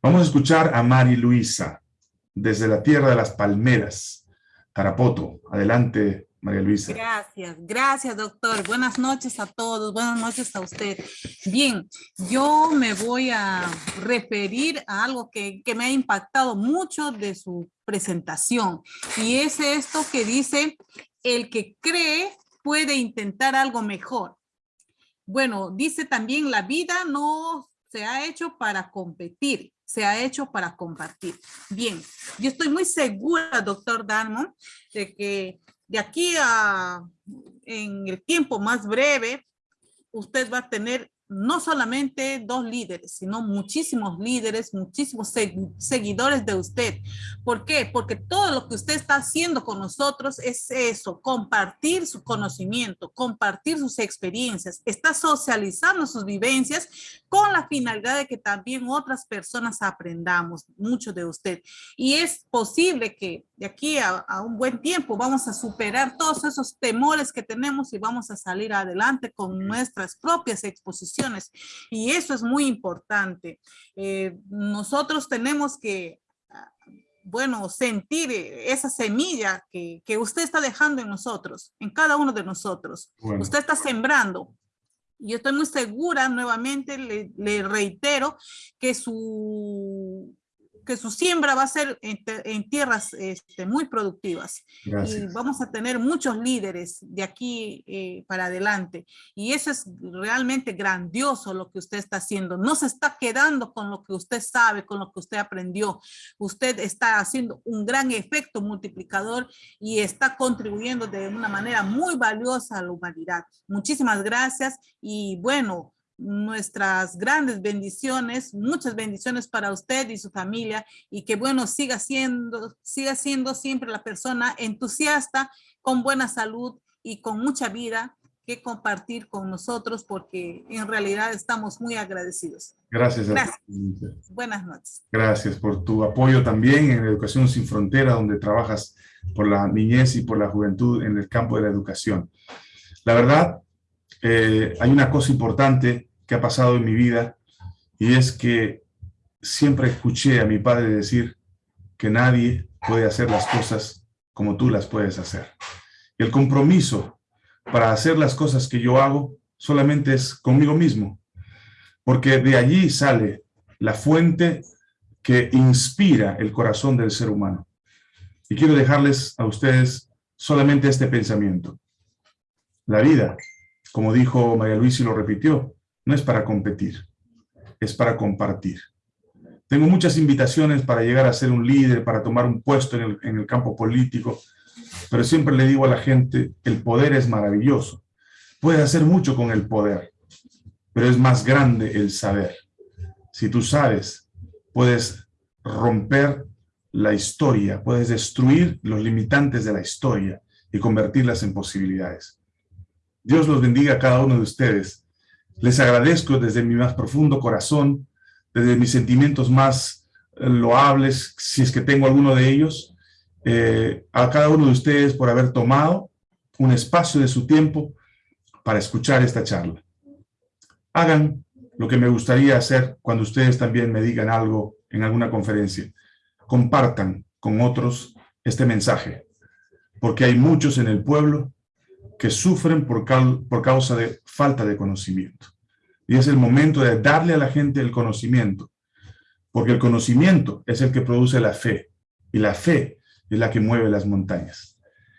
Vamos a escuchar a Mari Luisa, desde la tierra de las palmeras, Tarapoto. Adelante, María Luisa. Gracias, gracias doctor. Buenas noches a todos, buenas noches a usted. Bien, yo me voy a referir a algo que, que me ha impactado mucho de su presentación y es esto que dice, el que cree puede intentar algo mejor. Bueno, dice también la vida no se ha hecho para competir, se ha hecho para compartir. Bien, yo estoy muy segura, doctor Darmon, de que de aquí a en el tiempo más breve, usted va a tener no solamente dos líderes, sino muchísimos líderes, muchísimos seguidores de usted. ¿Por qué? Porque todo lo que usted está haciendo con nosotros es eso, compartir su conocimiento, compartir sus experiencias, está socializando sus vivencias con la finalidad de que también otras personas aprendamos mucho de usted. Y es posible que de aquí a, a un buen tiempo vamos a superar todos esos temores que tenemos y vamos a salir adelante con nuestras propias exposiciones y eso es muy importante. Eh, nosotros tenemos que, ah, bueno, sentir esa semilla que, que, usted está dejando en nosotros, en cada uno de nosotros. Usted está sembrando. Yo estoy muy segura, nuevamente le, le reitero, que su que su siembra va a ser en, tierras este, muy productivas. Y vamos a tener muchos líderes de aquí eh, para adelante. Y eso es realmente grandioso lo que usted está haciendo. No se está quedando con lo que usted sabe, con lo que usted aprendió. Usted está haciendo un gran efecto multiplicador y está contribuyendo de una manera muy valiosa a la humanidad. Muchísimas gracias y bueno, nuestras grandes bendiciones, muchas bendiciones para usted y su familia y que bueno, siga siendo, siga siendo siempre la persona entusiasta, con buena salud y con mucha vida que compartir con nosotros porque en realidad estamos muy agradecidos. Gracias. Gracias. Buenas noches. Gracias por tu apoyo también en Educación Sin Frontera, donde trabajas por la niñez y por la juventud en el campo de la educación. La verdad, eh, hay una cosa importante que ha pasado en mi vida y es que siempre escuché a mi padre decir que nadie puede hacer las cosas como tú las puedes hacer. El compromiso para hacer las cosas que yo hago solamente es conmigo mismo, porque de allí sale la fuente que inspira el corazón del ser humano. Y quiero dejarles a ustedes solamente este pensamiento. La vida, como dijo María Luisa y lo repitió, no es para competir, es para compartir. Tengo muchas invitaciones para llegar a ser un líder, para tomar un puesto en el, campo político, pero siempre le digo a la gente, el poder es maravilloso. Puedes hacer mucho con el poder, pero es más grande el saber. Si tú sabes, puedes romper la historia, puedes destruir los limitantes de la historia y convertirlas en posibilidades. Dios los bendiga a cada uno de ustedes les agradezco desde mi más profundo corazón, desde mis sentimientos más eh, loables, si es que tengo alguno de ellos, eh, a cada uno de ustedes por haber tomado un espacio de su tiempo para escuchar esta charla. Hagan lo que me gustaría hacer cuando ustedes también me digan algo en alguna conferencia. Compartan con otros este mensaje, porque hay muchos en el pueblo que sufren por, por causa de falta de conocimiento. Y es el momento de darle a la gente el conocimiento, porque el conocimiento es el que produce la fe, y la fe es la que mueve las montañas.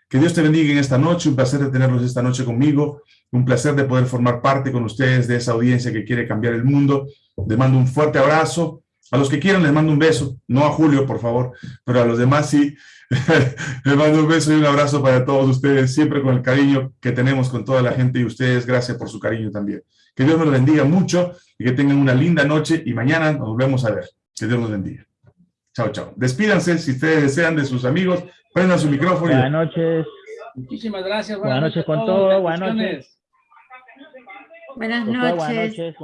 Que Dios te bendiga en esta noche, un placer de tenerlos esta noche conmigo, un placer de poder formar parte con ustedes de esa audiencia que quiere cambiar el mundo. Les mando un fuerte abrazo. A los que quieran les mando un beso, no a Julio, por favor, pero a los demás sí. les mando un beso y un abrazo para todos ustedes, siempre con el cariño que tenemos con toda la gente y ustedes, gracias por su cariño también. Que Dios los bendiga mucho y que tengan una linda noche y mañana nos volvemos a ver. Que Dios los bendiga. Chao, chao. Despídanse si ustedes desean de sus amigos. Prendan su micrófono. Buenas noches. Muchísimas gracias. Buenas, noches con todos. Buenas noches. Buenas noches. Buenas noches.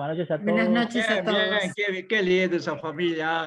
Buenas noches a todos. Bien, bien, qué, qué lindo esa familia.